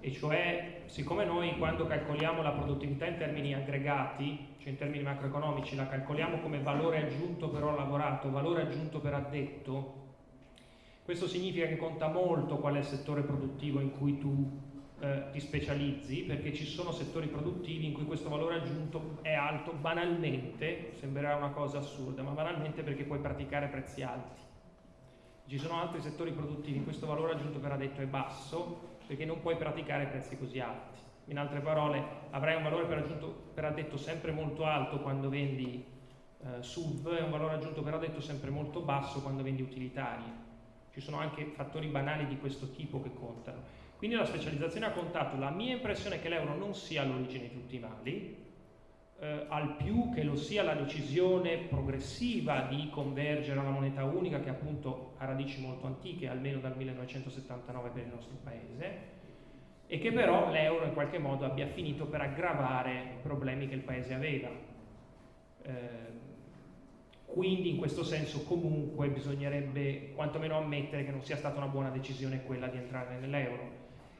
e cioè siccome noi quando calcoliamo la produttività in termini aggregati, cioè in termini macroeconomici, la calcoliamo come valore aggiunto per ora lavorato, valore aggiunto per addetto, questo significa che conta molto qual è il settore produttivo in cui tu eh, ti specializzi, perché ci sono settori produttivi in cui questo valore aggiunto è alto banalmente, sembrerà una cosa assurda, ma banalmente perché puoi praticare prezzi alti. Ci sono altri settori produttivi in cui questo valore aggiunto per addetto è basso, perché non puoi praticare prezzi così alti. In altre parole, avrai un valore per, aggiunto, per addetto sempre molto alto quando vendi eh, SUV e un valore aggiunto per addetto sempre molto basso quando vendi utilitari. Ci sono anche fattori banali di questo tipo che contano. Quindi la specializzazione ha contato. La mia impressione è che l'euro non sia all'origine di tutti i mali, eh, al più che lo sia la decisione progressiva di convergere alla moneta unica che appunto ha radici molto antiche, almeno dal 1979 per il nostro paese, e che però l'euro in qualche modo abbia finito per aggravare i problemi che il paese aveva. Eh, quindi in questo senso comunque bisognerebbe quantomeno ammettere che non sia stata una buona decisione quella di entrare nell'euro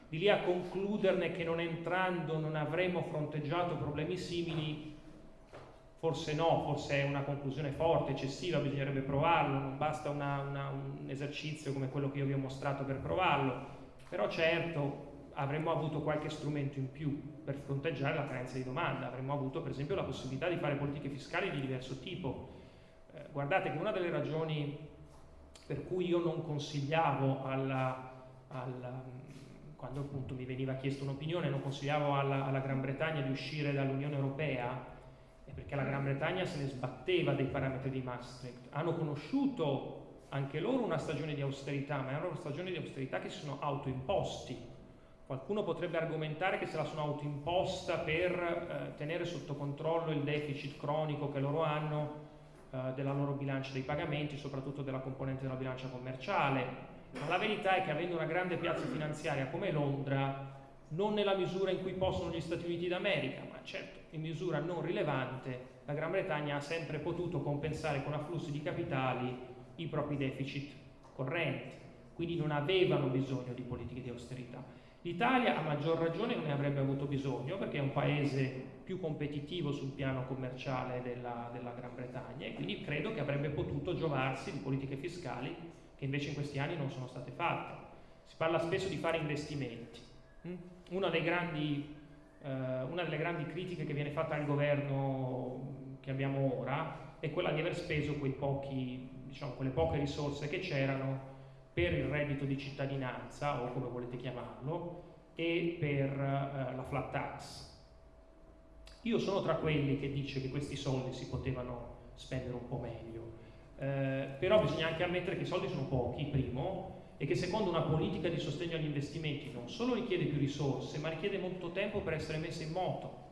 di lì a concluderne che non entrando non avremmo fronteggiato problemi simili, forse no, forse è una conclusione forte, eccessiva, bisognerebbe provarlo, non basta una, una, un esercizio come quello che io vi ho mostrato per provarlo, però certo avremmo avuto qualche strumento in più per fronteggiare la carenza di domanda, avremmo avuto per esempio la possibilità di fare politiche fiscali di diverso tipo. Eh, guardate che una delle ragioni per cui io non consigliavo alla, alla quando appunto mi veniva chiesto un'opinione, non consigliavo alla, alla Gran Bretagna di uscire dall'Unione Europea, è perché la Gran Bretagna se ne sbatteva dei parametri di Maastricht. Hanno conosciuto anche loro una stagione di austerità, ma era una stagione di austerità che si sono autoimposti. Qualcuno potrebbe argomentare che se la sono autoimposta per eh, tenere sotto controllo il deficit cronico che loro hanno eh, della loro bilancia dei pagamenti, soprattutto della componente della bilancia commerciale, la verità è che avendo una grande piazza finanziaria come Londra, non nella misura in cui possono gli Stati Uniti d'America, ma certo in misura non rilevante, la Gran Bretagna ha sempre potuto compensare con afflussi di capitali i propri deficit correnti, quindi non avevano bisogno di politiche di austerità. L'Italia a maggior ragione non ne avrebbe avuto bisogno perché è un paese più competitivo sul piano commerciale della, della Gran Bretagna e quindi credo che avrebbe potuto giovarsi di politiche fiscali che invece in questi anni non sono state fatte. Si parla spesso di fare investimenti. Mm? Una, grandi, eh, una delle grandi critiche che viene fatta al governo che abbiamo ora è quella di aver speso pochi, diciamo, quelle poche risorse che c'erano per il reddito di cittadinanza, o come volete chiamarlo, e per eh, la flat tax. Io sono tra quelli che dice che questi soldi si potevano spendere un po' meglio, eh, però bisogna anche ammettere che i soldi sono pochi, primo, e che secondo una politica di sostegno agli investimenti non solo richiede più risorse, ma richiede molto tempo per essere messa in moto.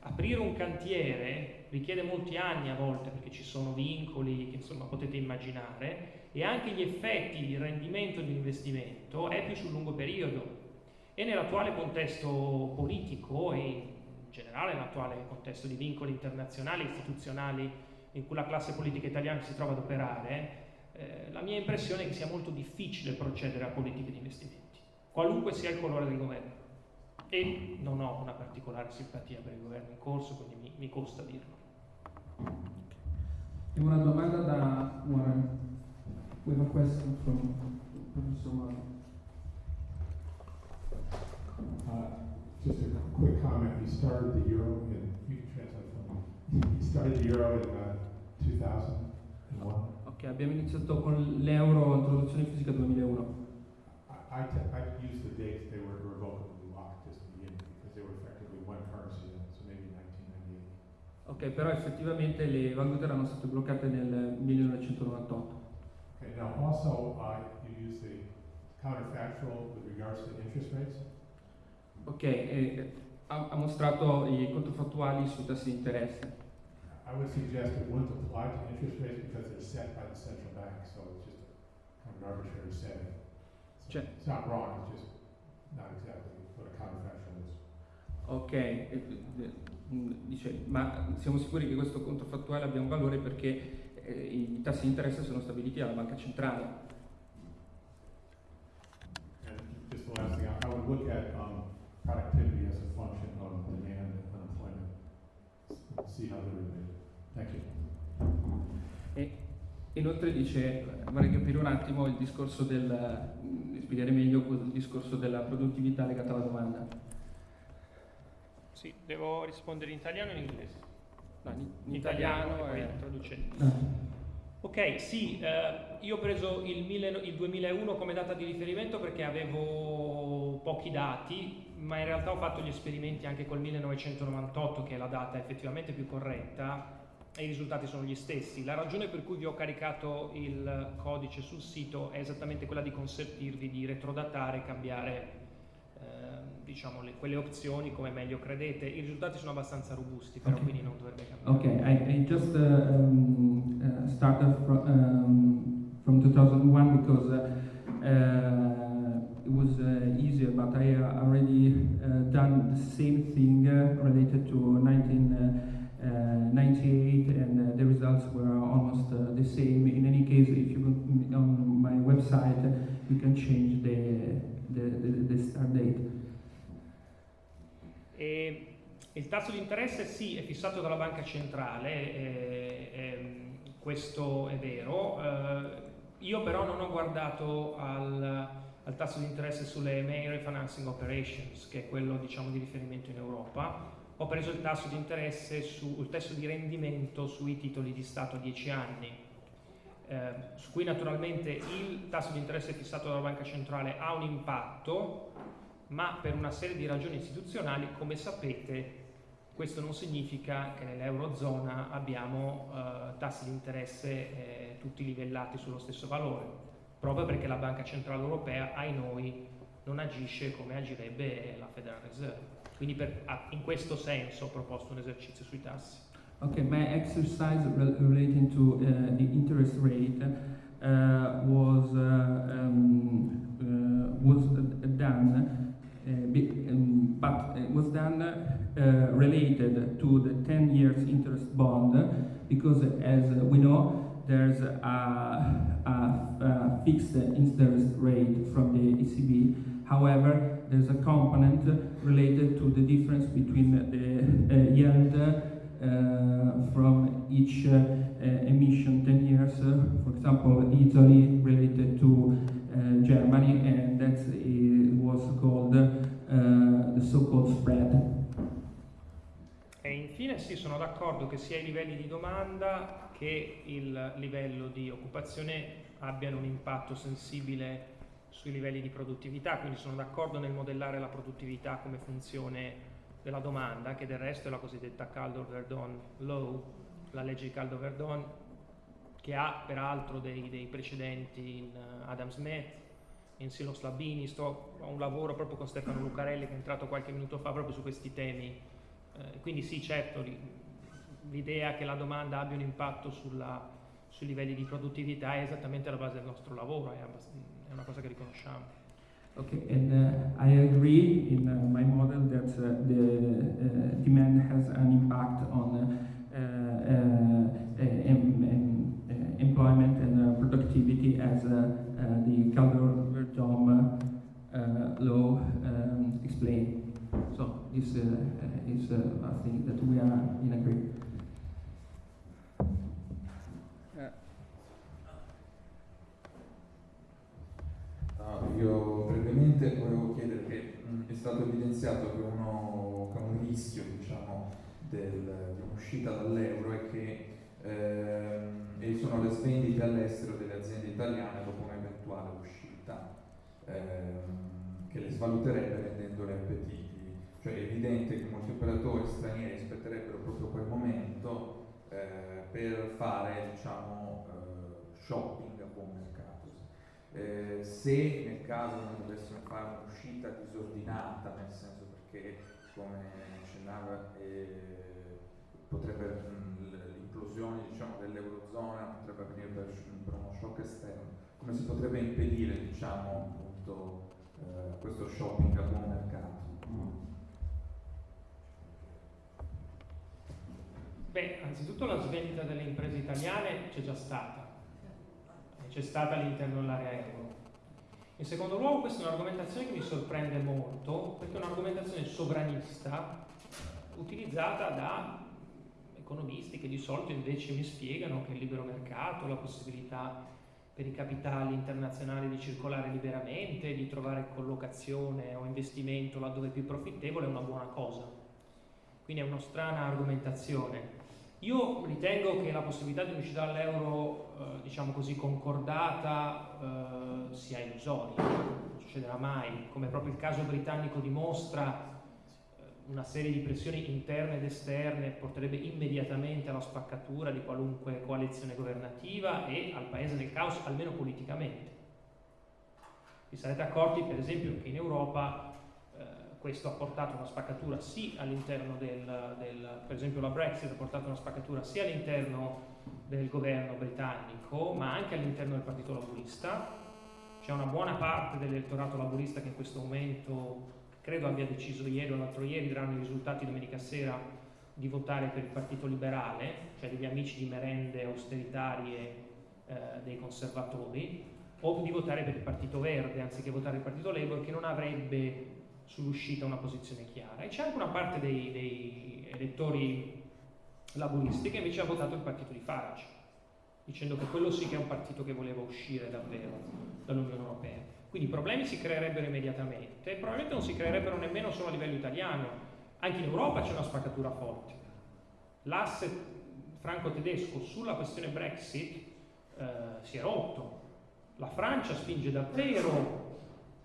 Aprire un cantiere richiede molti anni a volte perché ci sono vincoli che insomma potete immaginare e anche gli effetti di rendimento di un investimento è più sul lungo periodo. E nell'attuale contesto politico e in generale nell'attuale contesto di vincoli internazionali istituzionali in cui la classe politica italiana si trova ad operare, eh, la mia impressione è che sia molto difficile procedere a politiche di investimenti, qualunque sia il colore del governo. E non ho una particolare simpatia per il governo in corso, quindi mi, mi costa dirlo. Abbiamo una domanda da Warren. We have a question from Professor Warren. Uh, just a quick comment. You started the euro in, you can translate for me. You started the euro in uh, 2001? Ok, abbiamo iniziato con l'euro, introduzione fisica 2001. I, I, used the dates, they were irrevocably locked just to begin because they were effectively one currency, so maybe 1998. Ok, però effettivamente le valute erano state bloccate nel 1998. Okay, now also, uh, you use the counterfactual with regards to interest rates. Ok, e ha, ha mostrato i controfattuali sui tassi di interesse. I would suggest it wouldn't apply to interest rates because they're set by the central bank, so it's just a kind of an arbitrary setting. So Cioè- It's not wrong, it's just not exactly what a counterfactual is. Ok, e- e- mm, dice, ma siamo sicuri che questo controfattuale abbia un valore perché eh, i tassi di interesse sono stabiliti dalla banca centrale. And just the last thing, I I would look at, um, productivity as a function of demand and unemployment. S- See how they're related. Thank you. E inoltre dice, vorrei capire un attimo il discorso del, spiegare meglio il discorso della produttività legata alla domanda. Sì, devo rispondere in italiano o in inglese? No, in, in In italiano, e poi è- traducendo. Ok, sì, eh, io ho preso il, mille- il 2001 come data di riferimento perché avevo pochi dati, ma in realtà ho fatto gli esperimenti anche col 1998, che è la data effettivamente più corretta, e i risultati sono gli stessi. La ragione per cui vi ho caricato il codice sul sito è esattamente quella di consentirvi di retrodatare e cambiare eh, diciamo, le- quelle opzioni come meglio credete. I risultati sono abbastanza robusti, però Ok. quindi non dovrebbe cambiare. Okay, I, I just uh, um, uh, started fro- um, from 2001 because uh, uh, it was uh, easier, but I uh, already uh, done the same thing uh, related to 1998, and uh, the results were almost uh, the same. In any case, if you go on my website, you can change the the, the, the start date. E il tasso di interesse sì, è fissato dalla banca centrale, e- e- questo è vero. Eh, io però non ho guardato al, al tasso di interesse sulle main refinancing operations, che è quello diciamo, di riferimento in Europa. Ho preso il tasso di interesse su, il tasso di rendimento sui titoli di Stato a 10 anni, eh, su cui naturalmente il tasso di interesse fissato dalla banca centrale ha un impatto, ma per una serie di ragioni istituzionali, come sapete, questo non significa che nell'Eurozona abbiamo eh, tassi di interesse eh, tutti livellati sullo stesso valore, proprio perché la Banca Centrale Europea, ai noi, non agisce come agirebbe la Federal Reserve. Quindi per- in questo senso ho proposto un esercizio sui tassi. Okay, my exercise rel- relating to uh, the interest rate uh, was uh, um, uh, was uh, done, uh, be- um, but it was done uh, related to the 10 years interest bond because, as we know, there's a, a, a fixed interest rate from the ECB. However, there's a component related to the difference between the uh, yield uh, from each uh, uh, emission 10 years, uh, for example, Italy related to uh, Germany, and that uh, was called uh, the so-called spread. E infine sì, sono d'accordo che sia i livelli di domanda che il livello di occupazione abbiano un impatto sensibile sui livelli di produttività, quindi sono d'accordo nel modellare la produttività come funzione della domanda, che del resto è la cosiddetta Calder-Verdon Law, la legge di Calder-Verdon, che ha peraltro dei, dei precedenti in eh, Adam Smith, in Silos Labini, sto, ho un lavoro proprio con Stefano Lucarelli che è entrato qualche minuto fa proprio su questi temi. Eh, quindi sì, certo, l'idea che la domanda abbia un impatto sulla- sui livelli di produttività è esattamente la base del nostro lavoro, è una cosa che riconosciamo. Okay, and uh, I agree in uh, my model that uh, the uh, demand has an impact on uh, uh, em- em- employment and productivity as the Calder-Verdom uh, law um, explained. So this is a thing that we are in agreement. Ah, io brevemente volevo chiedere che mh, è stato evidenziato che, uno, che un rischio diciamo, del- di un'uscita dall'euro è che ehm, e sono le svendite all'estero delle aziende italiane dopo un'eventuale uscita, ehm, che le svaluterebbe rendendole appetiti, Cioè è evidente che molti operatori stranieri aspetterebbero proprio quel momento eh, per fare diciamo, eh, shopping a buon mercato. Eh, se nel caso non dovessimo fare un'uscita disordinata, nel senso perché come accennava eh, potrebbe l'implosione diciamo, dell'eurozona potrebbe avvenire per, per, uno shock esterno, come si potrebbe impedire diciamo, appunto, eh, questo shopping a buon mercato? Beh, anzitutto la svendita delle imprese italiane c'è già stata, c'è stata all'interno dell'area euro. In secondo luogo questa è un'argomentazione che mi sorprende molto perché è un'argomentazione sovranista utilizzata da economisti che di solito invece mi spiegano che il libero mercato, la possibilità per i capitali internazionali di circolare liberamente, di trovare collocazione o investimento laddove è più profittevole è una buona cosa. Quindi è una strana argomentazione. Io ritengo che la possibilità di un'uscita dall'euro, eh, diciamo così, concordata eh, sia illusoria, non succederà mai, come proprio il caso britannico dimostra, una serie di pressioni interne ed esterne porterebbe immediatamente alla spaccatura di qualunque coalizione governativa e al paese nel caos, almeno politicamente. Vi sarete accorti, per esempio, che in Europa eh, questo ha portato una spaccatura sì all'interno del, del, per esempio la Brexit ha portato una spaccatura sia all'interno del governo britannico, ma anche all'interno del Partito Laburista. C'è una buona parte dell'elettorato laburista che in questo momento credo abbia deciso ieri o l'altro ieri, daranno i risultati domenica sera, di votare per il Partito Liberale, cioè degli amici di merende austeritarie eh, dei conservatori, o di votare per il Partito Verde anziché votare il Partito Labour che non avrebbe sull'uscita una posizione chiara. E c'è anche una parte dei, dei elettori laburisti che invece ha votato il partito di Farage, dicendo che quello sì che è un partito che voleva uscire davvero dall'Unione Europea. Quindi i problemi si creerebbero immediatamente e probabilmente non si creerebbero nemmeno solo a livello italiano. Anche in Europa c'è una spaccatura forte. L'asse franco-tedesco sulla questione Brexit eh, si è rotto. La Francia spinge davvero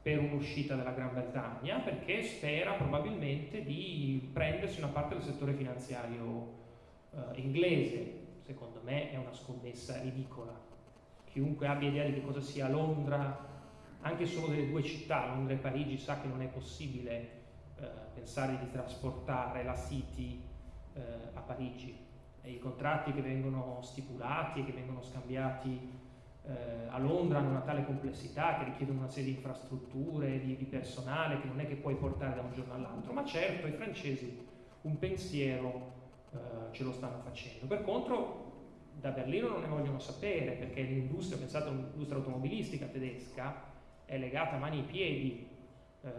per un'uscita della Gran Bretagna perché spera probabilmente di prendersi una parte del settore finanziario eh, inglese. Secondo me è una scommessa ridicola. Chiunque abbia idea di che cosa sia Londra anche solo delle due città, Londra e Parigi, sa che non è possibile eh, pensare di trasportare la City eh, a Parigi. E I contratti che vengono stipulati e che vengono scambiati eh, a Londra hanno una tale complessità che richiedono una serie di infrastrutture, di, di personale che non è che puoi portare da un giorno all'altro, ma certo i francesi un pensiero eh, ce lo stanno facendo. Per contro da Berlino non ne vogliono sapere perché l'industria, pensate all'industria automobilistica tedesca, è legata a mani e piedi eh,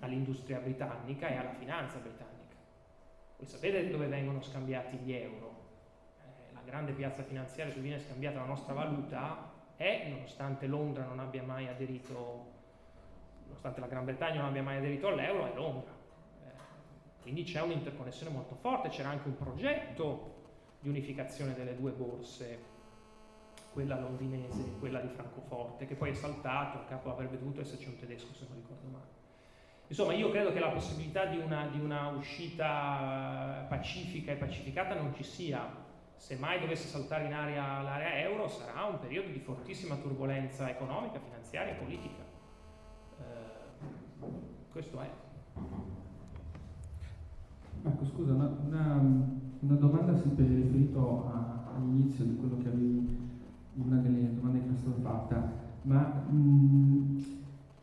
all'industria britannica e alla finanza britannica. Voi sapete dove vengono scambiati gli euro? Grande piazza finanziaria dove viene scambiata la nostra valuta è, nonostante Londra non abbia mai aderito, nonostante la Gran Bretagna non abbia mai aderito all'euro, è Londra. Eh, quindi c'è un'interconnessione molto forte, c'era anche un progetto di unificazione delle due borse quella londinese e quella di Francoforte, che poi è saltato, a capo avrebbe dovuto esserci un tedesco se non ricordo male. Insomma, io credo che la possibilità di una, di una uscita pacifica e pacificata non ci sia. Se mai dovesse saltare in aria l'area euro sarà un periodo di fortissima turbolenza economica, finanziaria e politica. Eh, questo è. Marco, scusa, una, una, una domanda sempre riferito all'inizio di quello che avevi una delle domande che mi è stata fatta, ma mh, mm,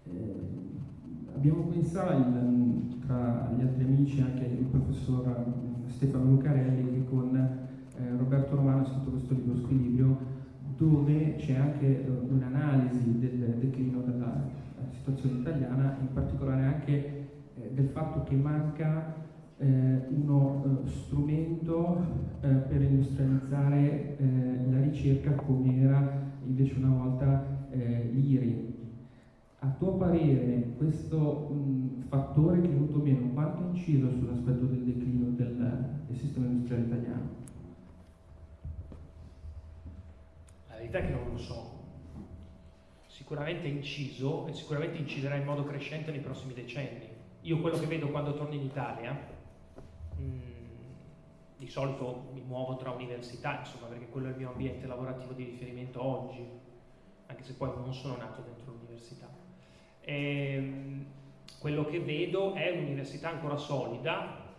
eh, abbiamo pensato il, tra gli altri amici anche il professor mm, Stefano Lucarelli che con eh, Roberto Romano ha scritto questo libro Squilibrio dove c'è anche uh, un'analisi del declino della situazione italiana, in particolare anche eh, del fatto che manca eh, uno eh, strumento eh, per industrializzare eh, la ricerca come era invece una volta eh, l'IRI. A tuo parere questo mh, fattore che è venuto meno, quanto ha inciso sull'aspetto del declino del, del sistema industriale italiano? La verità è che non lo so sicuramente inciso e sicuramente inciderà in modo crescente nei prossimi decenni. Io quello che vedo quando torno in Italia, mh, mm, di solito mi muovo tra università, insomma, perché quello è il mio ambiente lavorativo di riferimento oggi, anche se poi non sono nato dentro l'università. E, ehm, quello che vedo è un'università ancora solida,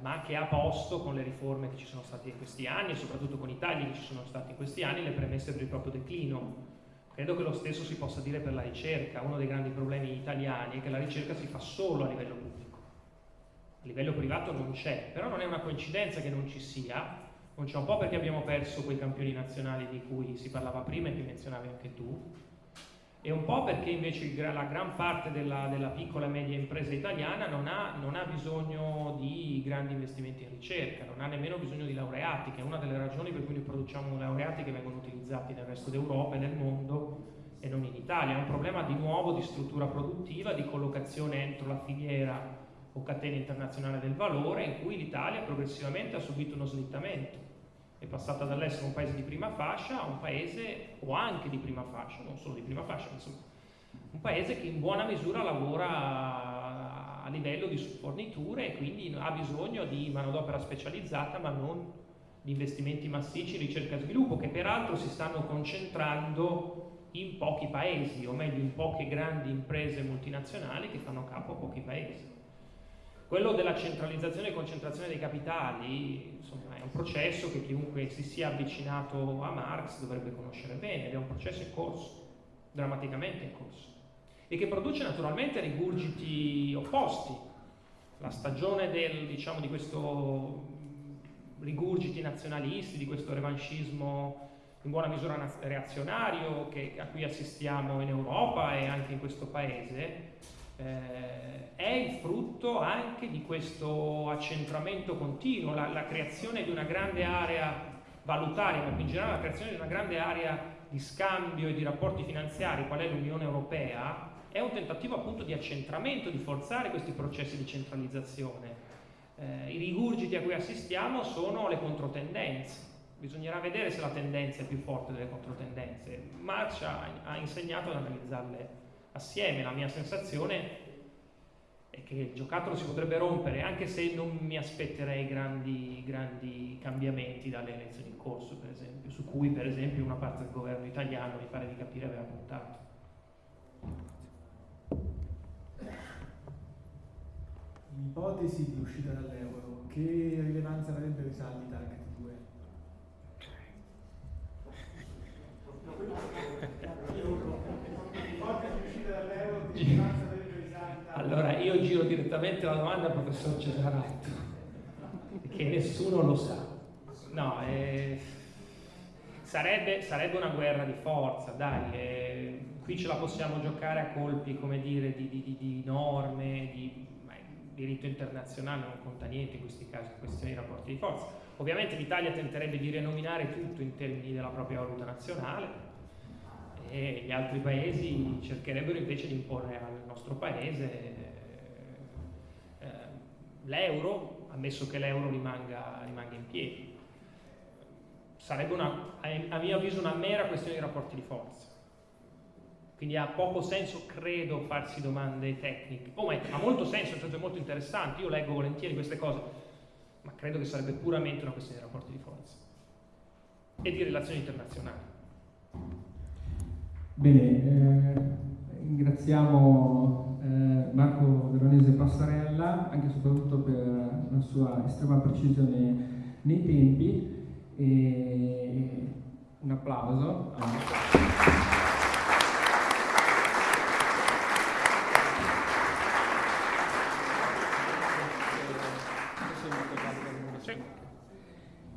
ma che ha posto con le riforme che ci sono state in questi anni e soprattutto con i tagli che ci sono stati in questi anni le premesse per il proprio declino. Credo che lo stesso si possa dire per la ricerca. Uno dei grandi problemi italiani è che la ricerca si fa solo a livello pubblico. A livello privato non c'è, però non è una coincidenza che non ci sia. Non c'è un po' perché abbiamo perso quei campioni nazionali di cui si parlava prima e che menzionavi anche tu, e un po' perché invece la gran parte della, della piccola e media impresa italiana non ha, non ha, bisogno di grandi investimenti in ricerca, non ha nemmeno bisogno di laureati, che è una delle ragioni per cui noi produciamo laureati che vengono utilizzati nel resto d'Europa e nel mondo e non in Italia. È un problema di nuovo di struttura produttiva, di collocazione entro la filiera o catena internazionale del valore, in cui l'Italia progressivamente ha subito uno slittamento è passata dall'essere un paese di prima fascia a un paese, o anche di prima fascia, non solo di prima fascia, ma insomma, un paese che in buona misura lavora a livello di forniture e quindi ha bisogno di manodopera specializzata, ma non di investimenti massicci in ricerca e sviluppo, che peraltro si stanno concentrando in pochi paesi, o meglio in poche grandi imprese multinazionali che fanno capo a pochi paesi. Quello della centralizzazione e concentrazione dei capitali, insomma, è un processo che chiunque si sia avvicinato a Marx dovrebbe conoscere bene ed è un processo in corso, drammaticamente in corso, e che produce naturalmente rigurgiti opposti. La stagione del, diciamo, di questo rigurgiti nazionalisti, di questo revanchismo in buona misura reazionario che, a cui assistiamo in Europa e anche in questo paese, eh, è il frutto anche di questo accentramento continuo, la, la, creazione di una grande area valutaria, ma in generale la creazione di una grande area di scambio e di rapporti finanziari, qual è l'Unione Europea, è un tentativo appunto di accentramento, di forzare questi processi di centralizzazione. Eh, I rigurgiti a cui assistiamo sono le controtendenze. Bisognerà vedere se la tendenza è più forte delle controtendenze. Marx ha, ha insegnato ad analizzarle assieme. La mia sensazione è che il giocattolo si potrebbe rompere, anche se non mi aspetterei grandi, grandi cambiamenti dalle elezioni in corso, per esempio, su cui per esempio una parte del governo italiano, mi pare di capire, aveva puntato. L'ipotesi di uscita dall'euro, che rilevanza avrebbe i saldi target 2? Allora, io giro direttamente la domanda al professor Cesaretto, che nessuno lo sa. No, eh, sarebbe, sarebbe, una guerra di forza, dai, eh, qui ce la possiamo giocare a colpi, come dire, di, di, di norme, di diritto internazionale, non conta niente in questi casi, questioni di rapporti di forza. Ovviamente l'Italia tenterebbe di renominare tutto in termini della propria valuta nazionale, e gli altri paesi cercherebbero invece di imporre al nostro paese eh, l'euro, ammesso che l'euro rimanga, rimanga, in piedi. Sarebbe una, a mio avviso una mera questione di rapporti di forza. Quindi ha poco senso, credo, farsi domande tecniche. Oh, ha molto senso è molto interessante, io leggo volentieri queste cose, ma credo che sarebbe puramente una questione di rapporti di forza e di relazioni internazionali. Bene, eh, ringraziamo eh, Marco Veronese Passarella anche e soprattutto per la sua estrema precisione nei tempi e un applauso.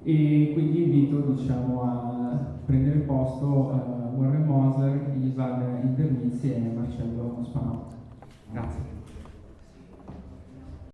E quindi invito diciamo, a prendere posto uh, Warren Moser, Isabel Intermizzi e Marcello Spanò. Grazie.